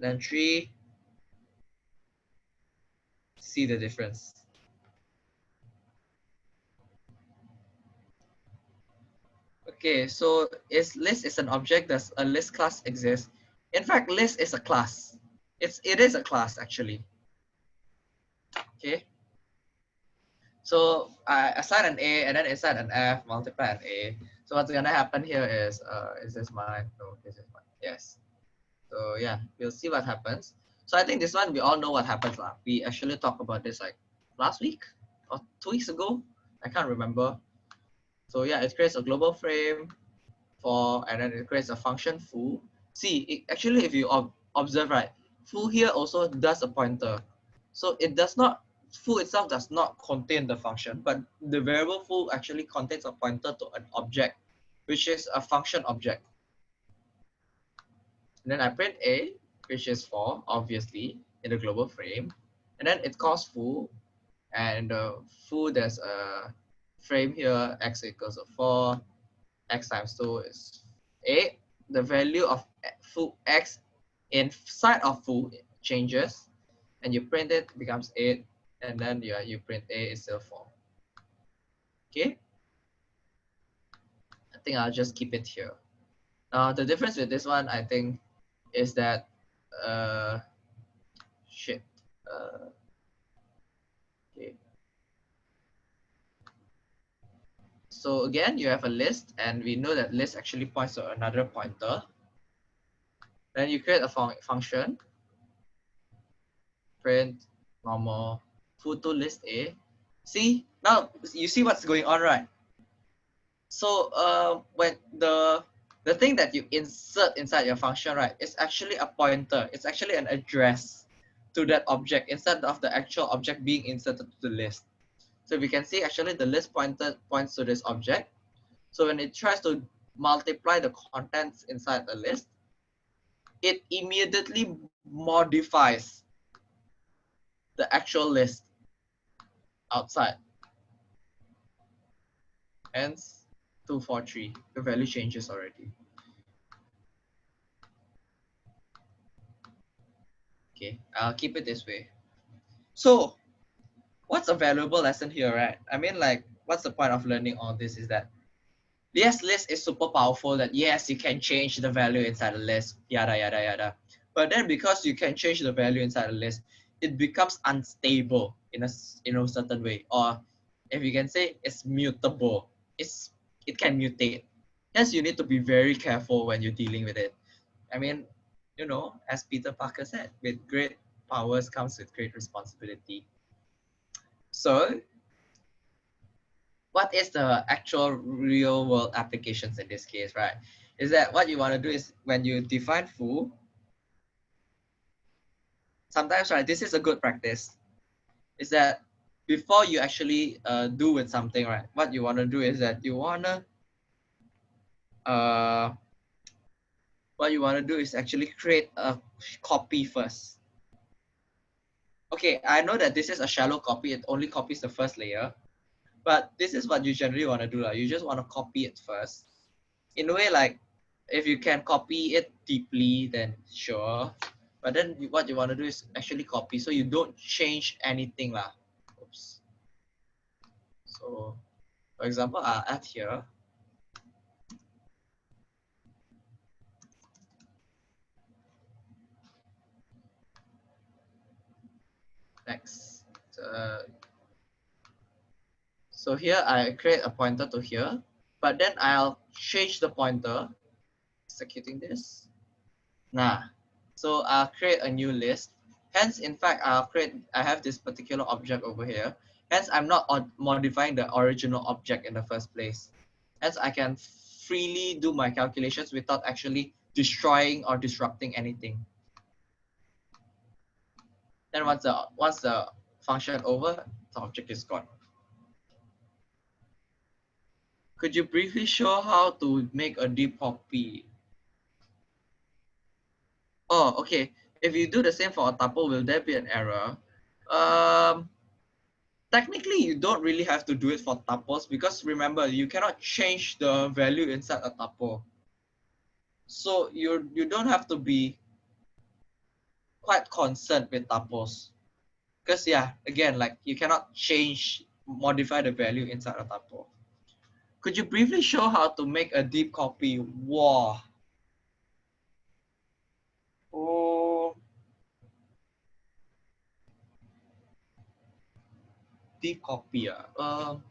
then 3, see the difference. Okay, so is list is an object, does a list class exist? In fact, list is a class. It's it is a class actually. Okay. So I assign an A and then assign an F, multiply an A. So what's gonna happen here is uh is this mine? No, this is mine. Yes. So yeah, we'll see what happens. So I think this one we all know what happens. Lah. We actually talked about this like last week or two weeks ago. I can't remember. So yeah, it creates a global frame for, and then it creates a function foo. See, it, actually, if you ob observe, right, foo here also does a pointer. So it does not, foo itself does not contain the function, but the variable foo actually contains a pointer to an object, which is a function object. And then I print A, which is 4, obviously, in the global frame. And then it calls foo, and uh, foo, there's a frame here, x equals to 4, x times 2 is 8. The value of foo x inside of foo changes, and you print it, becomes 8, and then yeah, you print a is still 4. Okay? I think I'll just keep it here. Now, the difference with this one, I think, is that, uh, shit, uh, okay. So again, you have a list and we know that list actually points to another pointer. Then you create a fun function, print normal photo list A. See, now you see what's going on, right? So uh, when the the thing that you insert inside your function, right, is actually a pointer. It's actually an address to that object instead of the actual object being inserted to the list. So we can see actually the list pointer points to this object. So when it tries to multiply the contents inside the list, it immediately modifies the actual list outside. Hence, 243, the value changes already. Okay, I'll keep it this way. So what's a valuable lesson here, right? I mean, like, what's the point of learning all this is that yes, list is super powerful that yes, you can change the value inside a list, yada, yada, yada. But then because you can change the value inside a list, it becomes unstable in a, in a certain way. Or if you can say it's mutable, it's, it can mutate. Yes, you need to be very careful when you're dealing with it. I mean, you know, as Peter Parker said, with great powers comes with great responsibility. So what is the actual real world applications in this case, right? Is that what you want to do is when you define foo, sometimes, right, this is a good practice, is that before you actually uh, do with something, right, what you want to do is that you want to, uh, what you want to do is actually create a copy first. Okay, I know that this is a shallow copy, it only copies the first layer, but this is what you generally want to do. Like, you just want to copy it first. In a way, like if you can copy it deeply, then sure. But then what you want to do is actually copy, so you don't change anything lah. So, for example, I'll add here. Next. Uh, so here I create a pointer to here, but then I'll change the pointer, executing this. Nah, so I'll create a new list. Hence, in fact, I'll create, I have this particular object over here. Hence, I'm not modifying the original object in the first place. Hence, I can freely do my calculations without actually destroying or disrupting anything. Then once the, once the function over, the object is gone. Could you briefly show how to make a deep copy? Oh, okay. if you do the same for a tuple, will there be an error? Um, technically, you don't really have to do it for tuples because remember, you cannot change the value inside a tuple. So you you don't have to be quite concerned with tuples. Because yeah, again, like you cannot change, modify the value inside a tuple. Could you briefly show how to make a deep copy? Wow. Oh. Deep copy. ah. Um,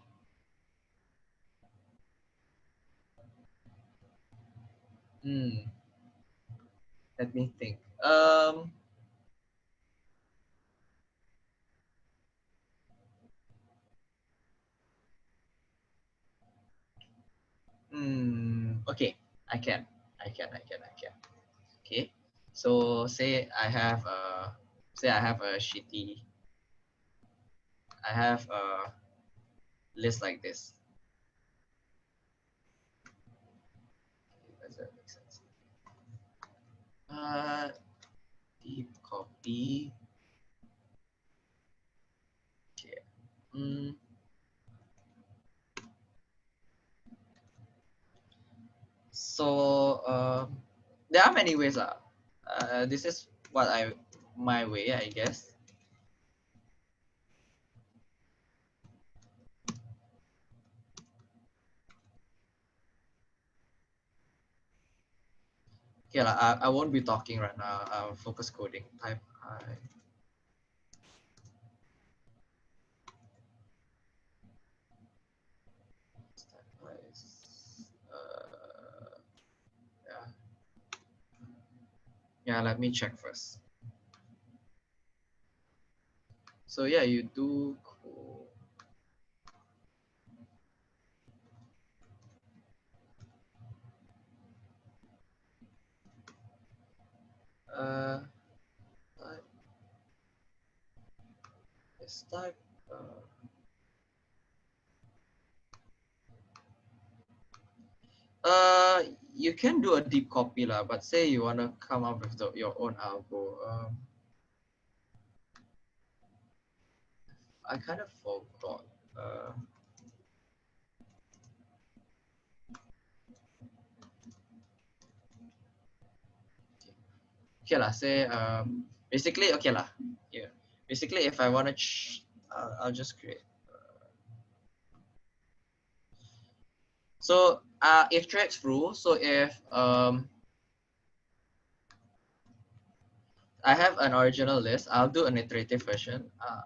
hmm. Let me think. Um, Hmm. Okay, I can. I can. I can. I can. Okay. So say I have a say I have a shitty. I have a list like this. Does that make sense? Uh, deep copy. Okay. Mm. So um, there are many ways lah. Uh, this is what I my way, I guess. Okay. I, I won't be talking right now. I'll focus coding. Type I. Uh, yeah. Yeah, let me check first. So yeah, you do cool. Uh. Let's type. Uh, uh, you can do a deep copy lah, but say you wanna come up with the, your own algo. Um, I kind of forgot. Uh, okay lah. Say um, basically okay lah. Yeah. Basically, if I wanna, uh, I'll just create. So uh, if tracks rule, so if um, I have an original list, I'll do an iterative version. Uh,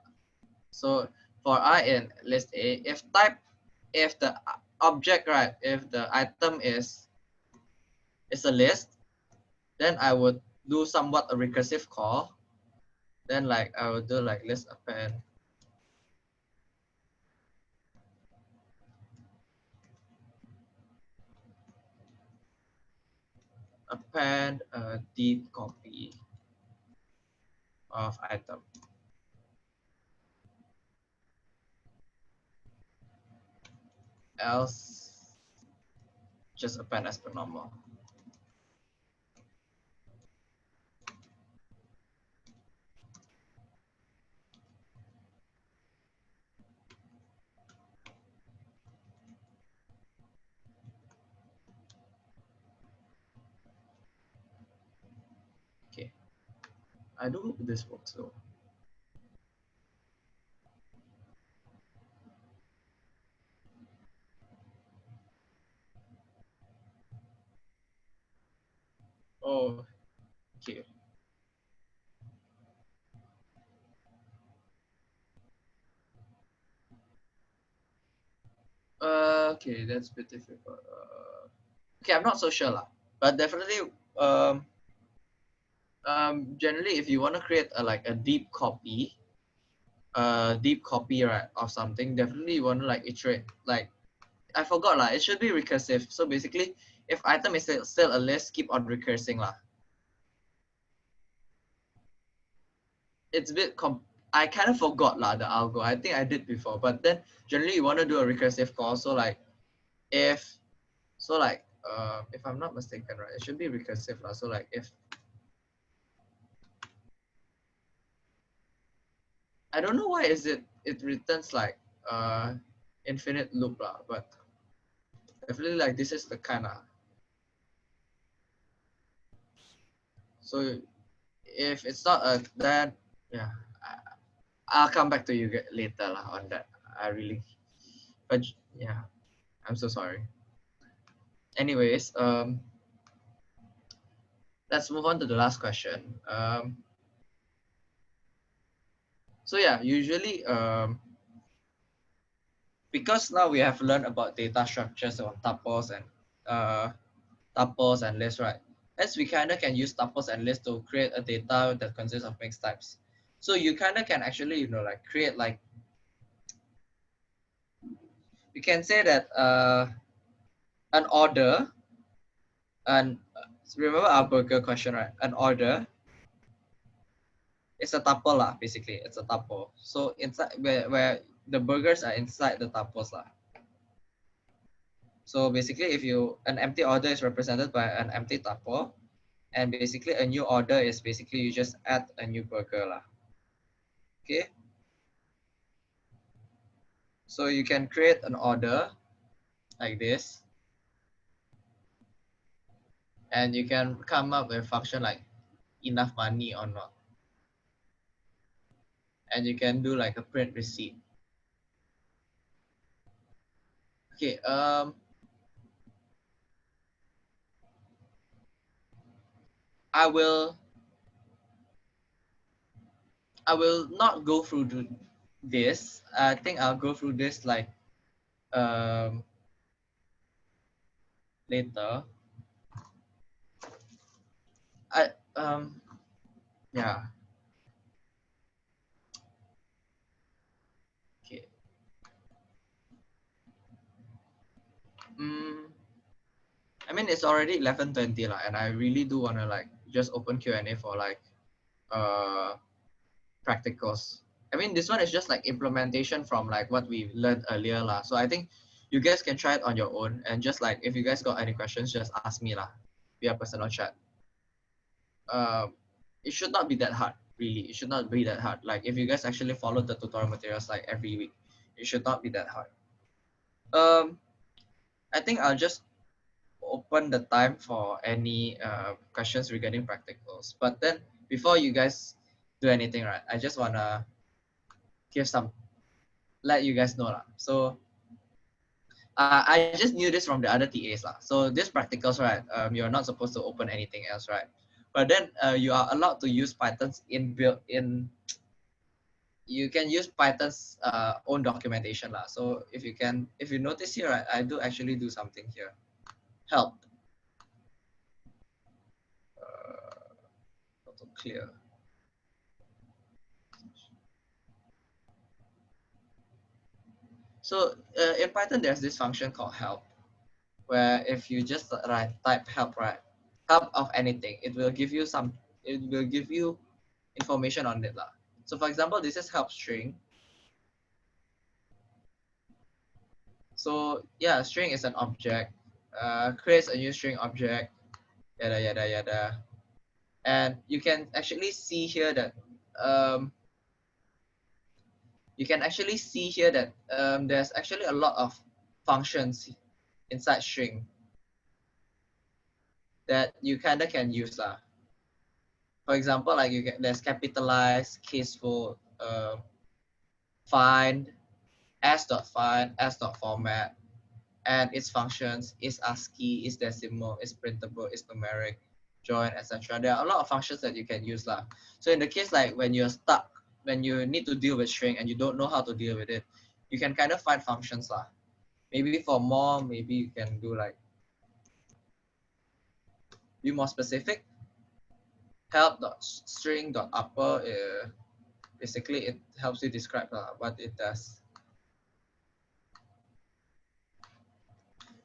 so for I in list A, if type, if the object, right, if the item is, is a list, then I would do somewhat a recursive call. Then like I will do like list append append a deep copy of item. Else, just append as per normal. I do hope this works though. Oh, okay. Uh, okay, that's a bit difficult. Uh, okay, I'm not so sure lah, but definitely um, um, generally if you want to create a, like a deep copy a deep copy right of something definitely you want to like iterate like i forgot lah it should be recursive. So basically if item is still, still a list keep on recursing lah. It's a bit com i kind of forgot lah the algo. I think i did before but then generally you want to do a recursive call. So like if so like uh if i'm not mistaken right it should be recursive lah. So like if I don't know why is it it returns like uh infinite loop lah, but definitely like this is the kind of so if it's not a then yeah I, I'll come back to you later lah on that. I really but yeah I'm so sorry. Anyways um let's move on to the last question. Um so yeah usually um because now we have learned about data structures on tuples and uh tuples and lists right? As we kind of can use tuples and lists to create a data that consists of mixed types. So you kind of can actually you know like create like you can say that uh an order and remember our burger question right? An order it's a tuple lah basically. It's a tuple. So inside where, where the burgers are inside the tuples lah. So basically if you an empty order is represented by an empty tuple and basically a new order is basically you just add a new burger lah. Okay? So you can create an order like this. And you can come up with a function like enough money or not and you can do like a print receipt. Okay um i will i will not go through this. I think i'll go through this like um later. I um yeah. Okay. Mm, I mean it's already 11:20 lah, and I really do wanna like just open Q&A for like uh practicals. I mean this one is just like implementation from like what we learned earlier lah. So I think you guys can try it on your own and just like if you guys got any questions, just ask me lah. Via personal chat. Uh, it should not be that hard really. It should not be that hard. Like if you guys actually follow the tutorial materials like every week it should not be that hard. Um i think i'll just open the time for any uh, questions regarding practicals but then before you guys do anything right i just want to give some let you guys know lah. so uh, I just knew this from the other TAs lah. So this practicals, right? Um, you're not supposed to open anything else, right? but then uh, you are allowed to use Python's inbuilt in you can use Python's uh, own documentation lah. So if you can, if you notice here, I, I do actually do something here. Help. Uh, clear. So uh, in Python, there's this function called help, where if you just write type help, right, help of anything, it will give you some, it will give you information on it. Lah. So for example, this is help string. So yeah, string is an object, uh, creates a new string object, yada, yada, yada. And you can actually see here that, um, you can actually see here that um, there's actually a lot of functions inside string that you kind of can use lah. For example, like you get there's capitalize, casefold, uh, find, s dot find, s dot format, and its functions is ASCII, is decimal, is printable, is numeric, join, etc. There are a lot of functions that you can use lah. So in the case like when you're stuck, when you need to deal with string and you don't know how to deal with it, you can kind of find functions lah. Maybe for more, maybe you can do like be more specific. Help dot string dot upper. Uh, basically, it helps you describe uh, what it does.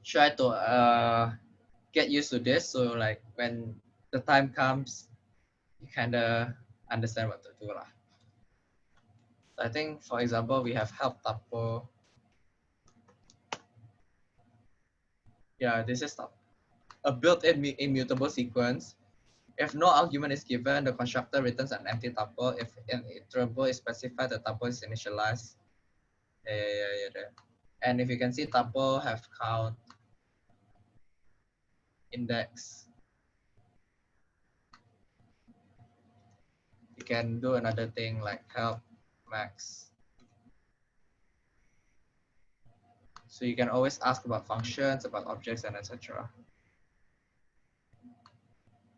Try to uh, get used to this. So like when the time comes, you kind of understand what to do lah. I think, for example, we have help tuple. Yeah, this is a built-in immutable sequence If no argument is given, the constructor returns an empty tuple. If an iterable is specified, the tuple is initialized. Yeah, yeah, yeah, yeah. And if you can see tuple have count, index. You can do another thing like help max. So you can always ask about functions, about objects, and etc.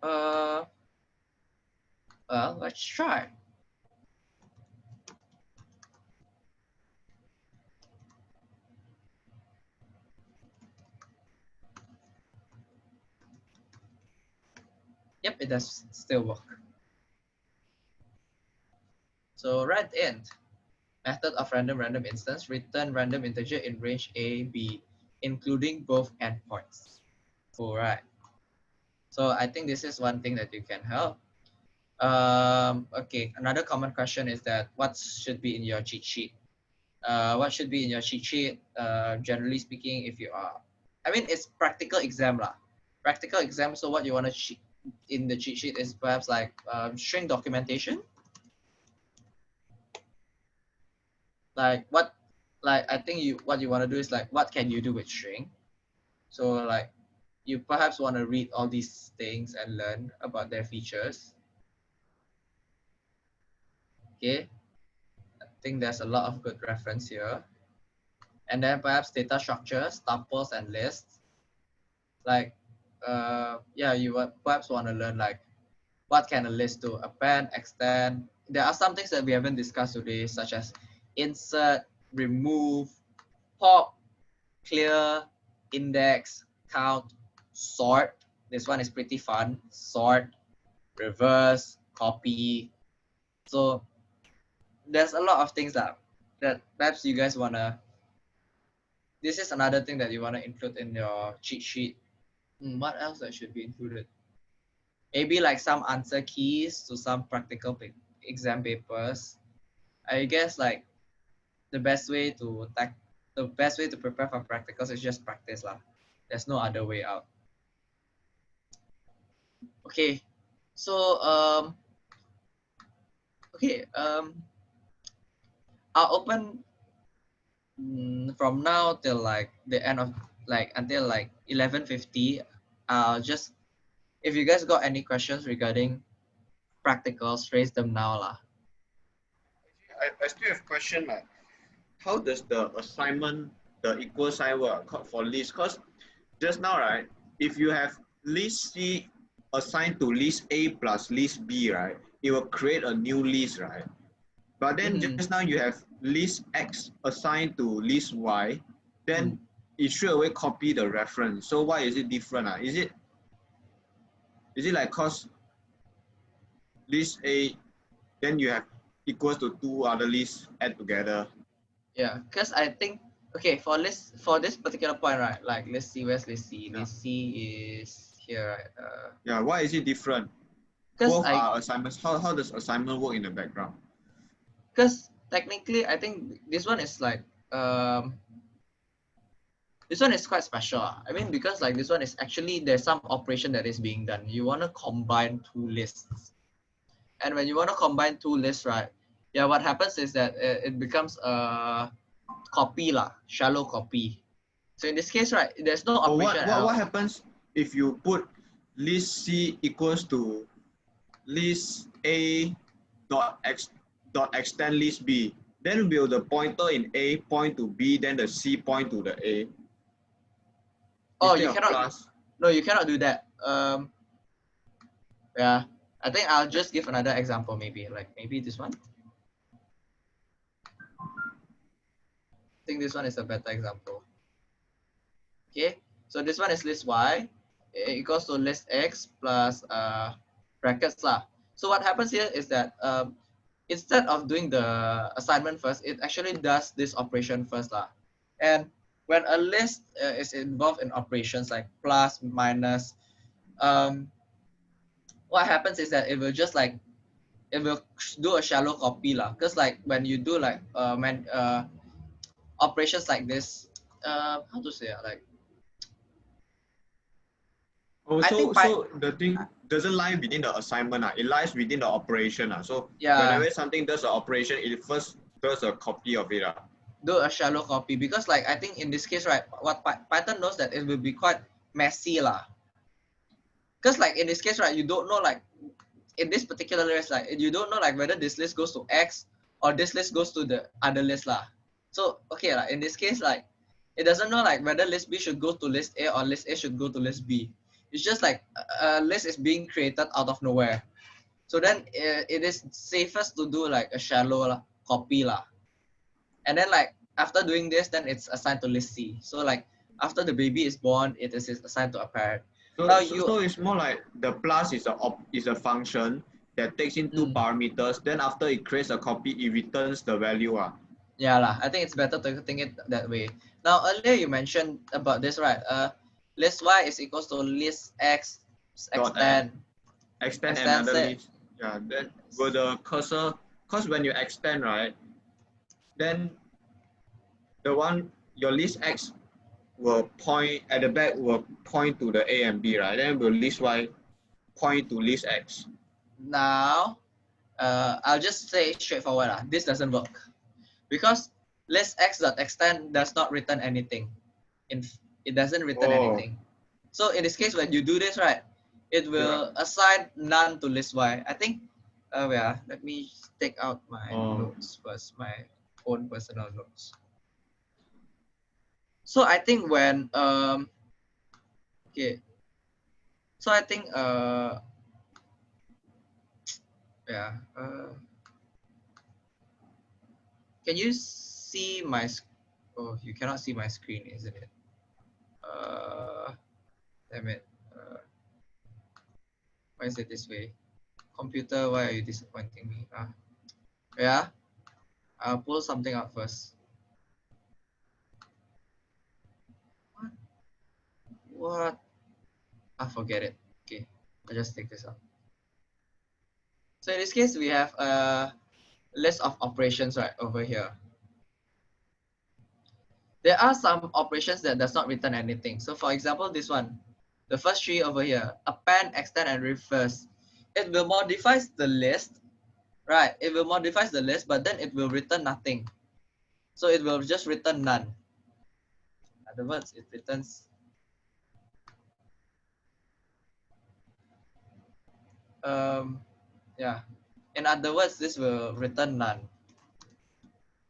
Uh, well, let's try. Yep, it does still work. So randint, method of random random instance, return random integer in range A, B, including both endpoints. All right. So I think this is one thing that you can help. Um, okay, another common question is that what should be in your cheat sheet? Uh, what should be in your cheat sheet? Uh, generally speaking, if you are, I mean, it's practical exam lah. Practical exam. So what you want to cheat in the cheat sheet is perhaps like um, string documentation. Like what, like I think you what you want to do is like what can you do with string? So like you perhaps want to read all these things and learn about their features. Okay, I think there's a lot of good reference here. And then perhaps data structures, tuples and lists. Like, uh, yeah, you would perhaps want to learn like, what can a list do? Append, extend. There are some things that we haven't discussed today, such as insert, remove, pop, clear, index, count, sort. This one is pretty fun. Sort, reverse, copy. So there's a lot of things that that perhaps you guys wanna. This is another thing that you wanna include in your cheat sheet. Hmm, what else that should be included? Maybe like some answer keys to some practical exam papers. I guess like the best way to the best way to prepare for practicals is just practice lah. There's no other way out. Okay, so um, okay um, I'll open mm, from now till like the end of like until like 11:50. I'll just if you guys got any questions regarding practicals, raise them now lah. I, I still have question like, how does the assignment, the equal sign work for list? Because just now, right, if you have list C assigned to list A plus list B, right, it will create a new list, right? But then Mhm. just now you have list X assigned to list Y, then it straight away copy the reference. So why is it different? Uh? Is it is it like cause list A, then you have equals to two other lists add together. Yeah, because I think okay for list for this particular point, right? Like let's see where's list C. Yeah. List C is here, right? Uh, Yeah, why is it different? Both I are assignments. How, how does assignment work in the background? because technically I think this one is like um this one is quite special. ah. I mean because like this one is actually there's some operation that is being done. You want to combine two lists, and when you want to combine two lists, right? Yeah, what happens is that it, it becomes a copy lah, shallow copy. So in this case, right, there's no But what, operation. what, what happens if you put list C equals to list A dot X dot extend list B? Then will the pointer in A point to B, then the C point to the A? Oh, Instead you cannot- plus? No, you cannot do that. Um, yeah, I think I'll just give another example. Maybe like maybe this one. I think this one is a better example. Okay, so this one is list y equals to list x plus uh brackets lah. So what happens here is that um, instead of doing the assignment first, it actually does this operation first lah. And when a list uh, is involved in operations like plus, minus, um, what happens is that it will just like it will do a shallow copy lah. Because like when you do like uh, man, uh, operations like this, uh, how to say ah, like Oh, I so, think by- so the thing, doesn't lie within the assignment. Uh, it lies within the operation. Uh. So Yeah. whenever something does an operation, it first does a copy of it. Uh. do a shallow copy because like I think in this case, right, what Py- Python knows that it will be quite messy lah. Because like in this case, right, you don't know like in this particular list, like you don't know like whether this list goes to X or this list goes to the other list lah. So okay, like in this case, like it doesn't know like whether list B should go to list A or list A should go to list B. It's just like a list is being created out of nowhere. So then it is safest to do like a shallow copy lah and then like after doing this then it's assigned to list c so like after the baby is born it is assigned to a parent So, Now so, you- so it's more like the plus is a op, is a function that takes in two Mm. parameters. Then after it creates a copy, it returns the value. Uh. yeah lah i think it's better to think it that way now earlier you mentioned about this right uh list y is equals to list x Dot extend Extend another list. Yeah. Then with the cursor, because when you extend, right, then the one your list X will point at the back will point to the A and B, right? Then will list Y point to list X. now uh i'll just say straightforward lah this doesn't work because list x dot extend does not return anything in it doesn't return Oh. anything. So in this case when you do this right it will assign none to list y. I think uh yeah let me take out my Oh. notes first my own personal notes. So i think when um okay. So i think uh yeah uh can you see my sc- oh you cannot see my screen isn't it uh damn it. Uh, why is it this way? Computer why are you disappointing me? Ah. Yeah? I'll pull something up first. What? What? I forget it. Okay. I'll just take this out. So in this case, we have a list of operations right over here. There are some operations that does not return anything. So for example, this one, the first tree over here, append, extend, and reverse. It will modify the list, right? It will modify the list, but then it will return nothing. So it will just return none. In other words, it returns um yeah in other words this will return none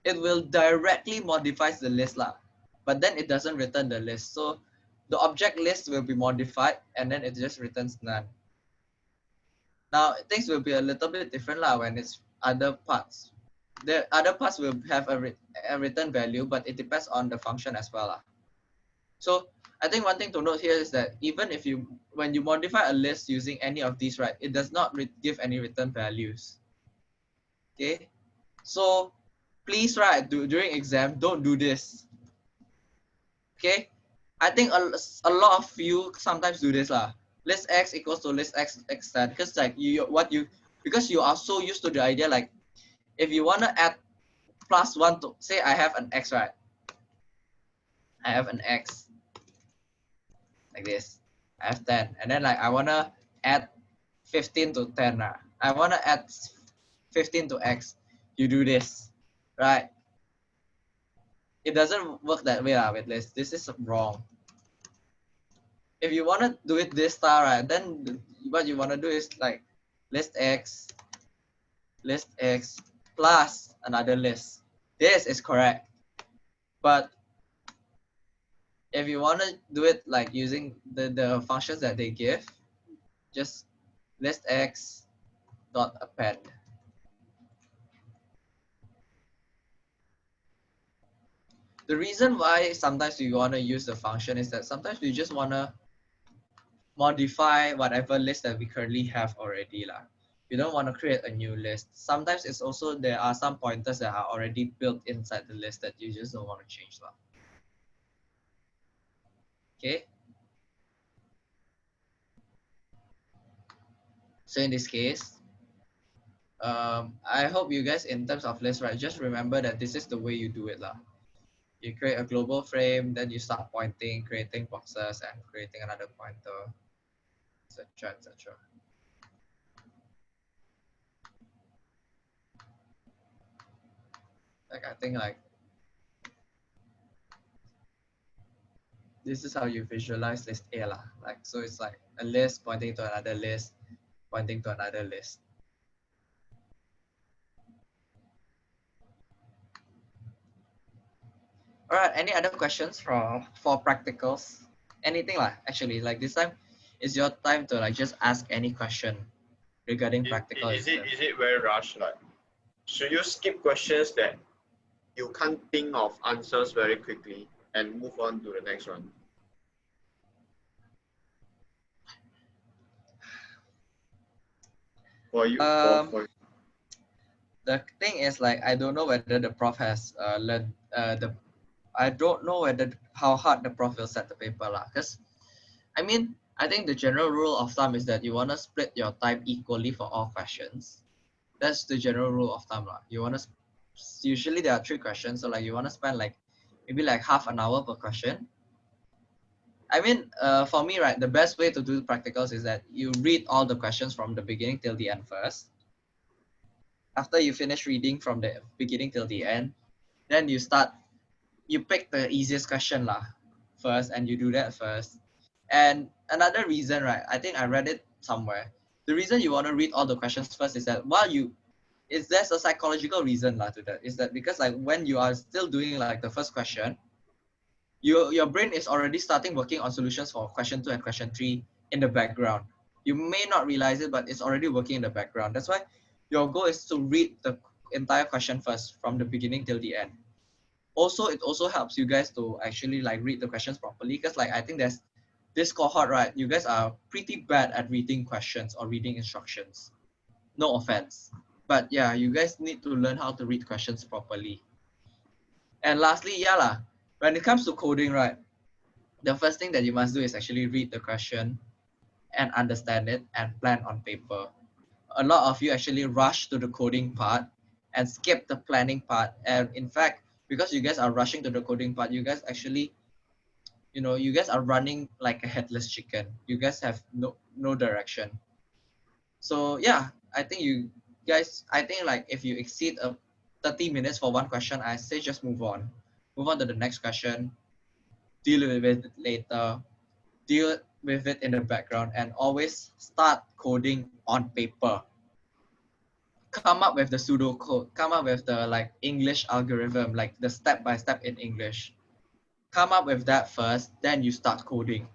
it will directly modifies the list lah but then it doesn't return the list so the object list will be modified and then it just returns none now things will be a little bit different lah when it's other parts the other parts will have a, re- a return value but it depends on the function as well lah. so I think one thing to note here is that even if you, when you modify a list using any of these, right, it does not give any return values. Okay, so please, right, do, during exam, don't do this. Okay, I think a, a lot of you sometimes do this lah. List x equals to list x extend because like you what you because you are so used to the idea like if you wanna add plus one to say I have an x right, I have an x like this. I have 10. And then like I wanna add 15 to 10. Right? I wanna add 15 to x. You do this, right? It doesn't work that way lah with list. This is wrong. If you wanna do it this style, right, then what you wanna do is like list x, list x plus another list. This is correct. But if you want to do it like using the, the functions that they give, just list x dot append. The reason why sometimes we want to use the function is that sometimes we just want to modify whatever list that we currently have already. lah. You don't want to create a new list. Sometimes it's also there are some pointers that are already built inside the list that you just don't want to change. lah. Okay. So in this case, um, I hope you guys in terms of list, right, just remember that this is the way you do it. lah you create a global frame, then you start pointing, creating boxes, and creating another pointer, etc., etc. Like I think like this is how you visualize list A lah. Like so, it's like a list pointing to another list, pointing to another list. All right, any other questions for for practicals? Anything like actually like this time is your time to like just ask any question regarding Is- practical. Is it is it very rushed? Like, should you skip questions that you can't think of answers very quickly and move on to the next one? For you, Um, for, for the thing is like I don't know whether the prof has uh, learned uh, the I don't know whether how hard the prof will set the paper lah. Cause I mean I think the general rule of thumb is that you wanna split your time equally for all questions. That's the general rule of thumb lah. You wanna usually there are three questions, so like you wanna spend like maybe like half an hour per question. I mean, uh, for me, right, the best way to do practicals is that you read all the questions from the beginning till the end first after you finish reading from the beginning till the end, then you start, you pick the easiest question lah first, and you do that first. And another reason, right? I think I read it somewhere. The reason you want to read all the questions first is that while you, is there's a psychological reason lah to that. Is that because like when you are still doing like the first question, your your brain is already starting working on solutions for question two and question three in the background. You may not realize it, but it's already working in the background. That's why your goal is to read the entire question first from the beginning till the end. Also, it also helps you guys to actually like read the questions properly because like I think there's this cohort, right? You guys are pretty bad at reading questions or reading instructions. No offense. But yeah, you guys need to learn how to read questions properly. And lastly, yeah, lah, when it comes to coding, right? The first thing that you must do is actually read the question and understand it and plan on paper a lot of you actually rush to the coding part and skip the planning part. And in fact, because you guys are rushing to the coding part, you guys actually, you know, you guys are running like a headless chicken. You guys have no no direction. So yeah, I think you guys, I think like if you exceed a 30 minutes for one question, I say just move on. Move on to the next question. Deal with it later. Deal with it in the background and always start coding on paper. Come up with the pseudo code, come up with the like English algorithm, like the step by step in English. Come up with that first, then you start coding.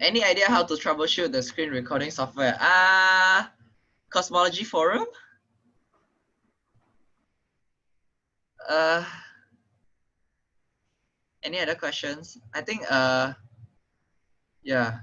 Any idea how to troubleshoot the screen recording software? Ah, Cosmology Forum? Uh, any other questions? I think, uh, yeah.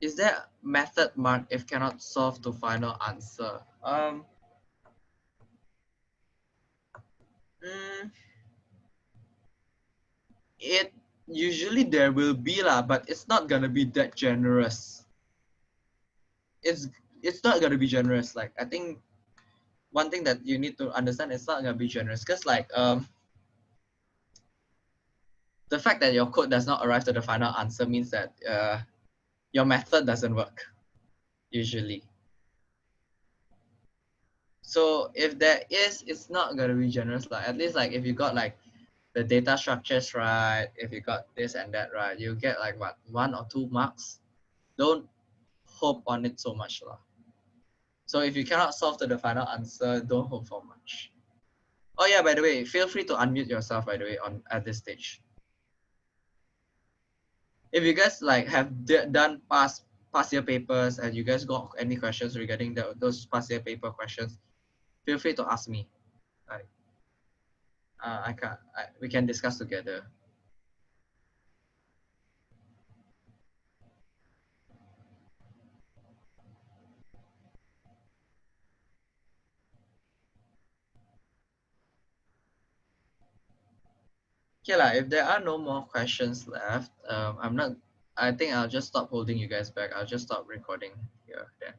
Is there method mark if cannot solve to final answer? Um, mm, it usually there will be lah, but it's not gonna be that generous. It's it's not gonna be generous. Like I think one thing that you need to understand is not gonna be generous because like um the fact that your code does not arrive to the final answer means that uh your method doesn't work usually. So if there is, it's not gonna be generous. Like at least like if you got like the data structures right, if you got this and that right, you get like what one or two marks. Don't hope on it so much lah. So if you cannot solve to the final answer, don't hope for much. Oh yeah, by the way, feel free to unmute yourself by the way on at this stage if you guys like have done past past year papers and you guys got any questions regarding the, those past year paper questions, feel free to ask me. Like, uh, I can I, we can discuss together. Okay, lah. If there are no more questions left, um, I'm not. I think I'll just stop holding you guys back. I'll just stop recording here. Then.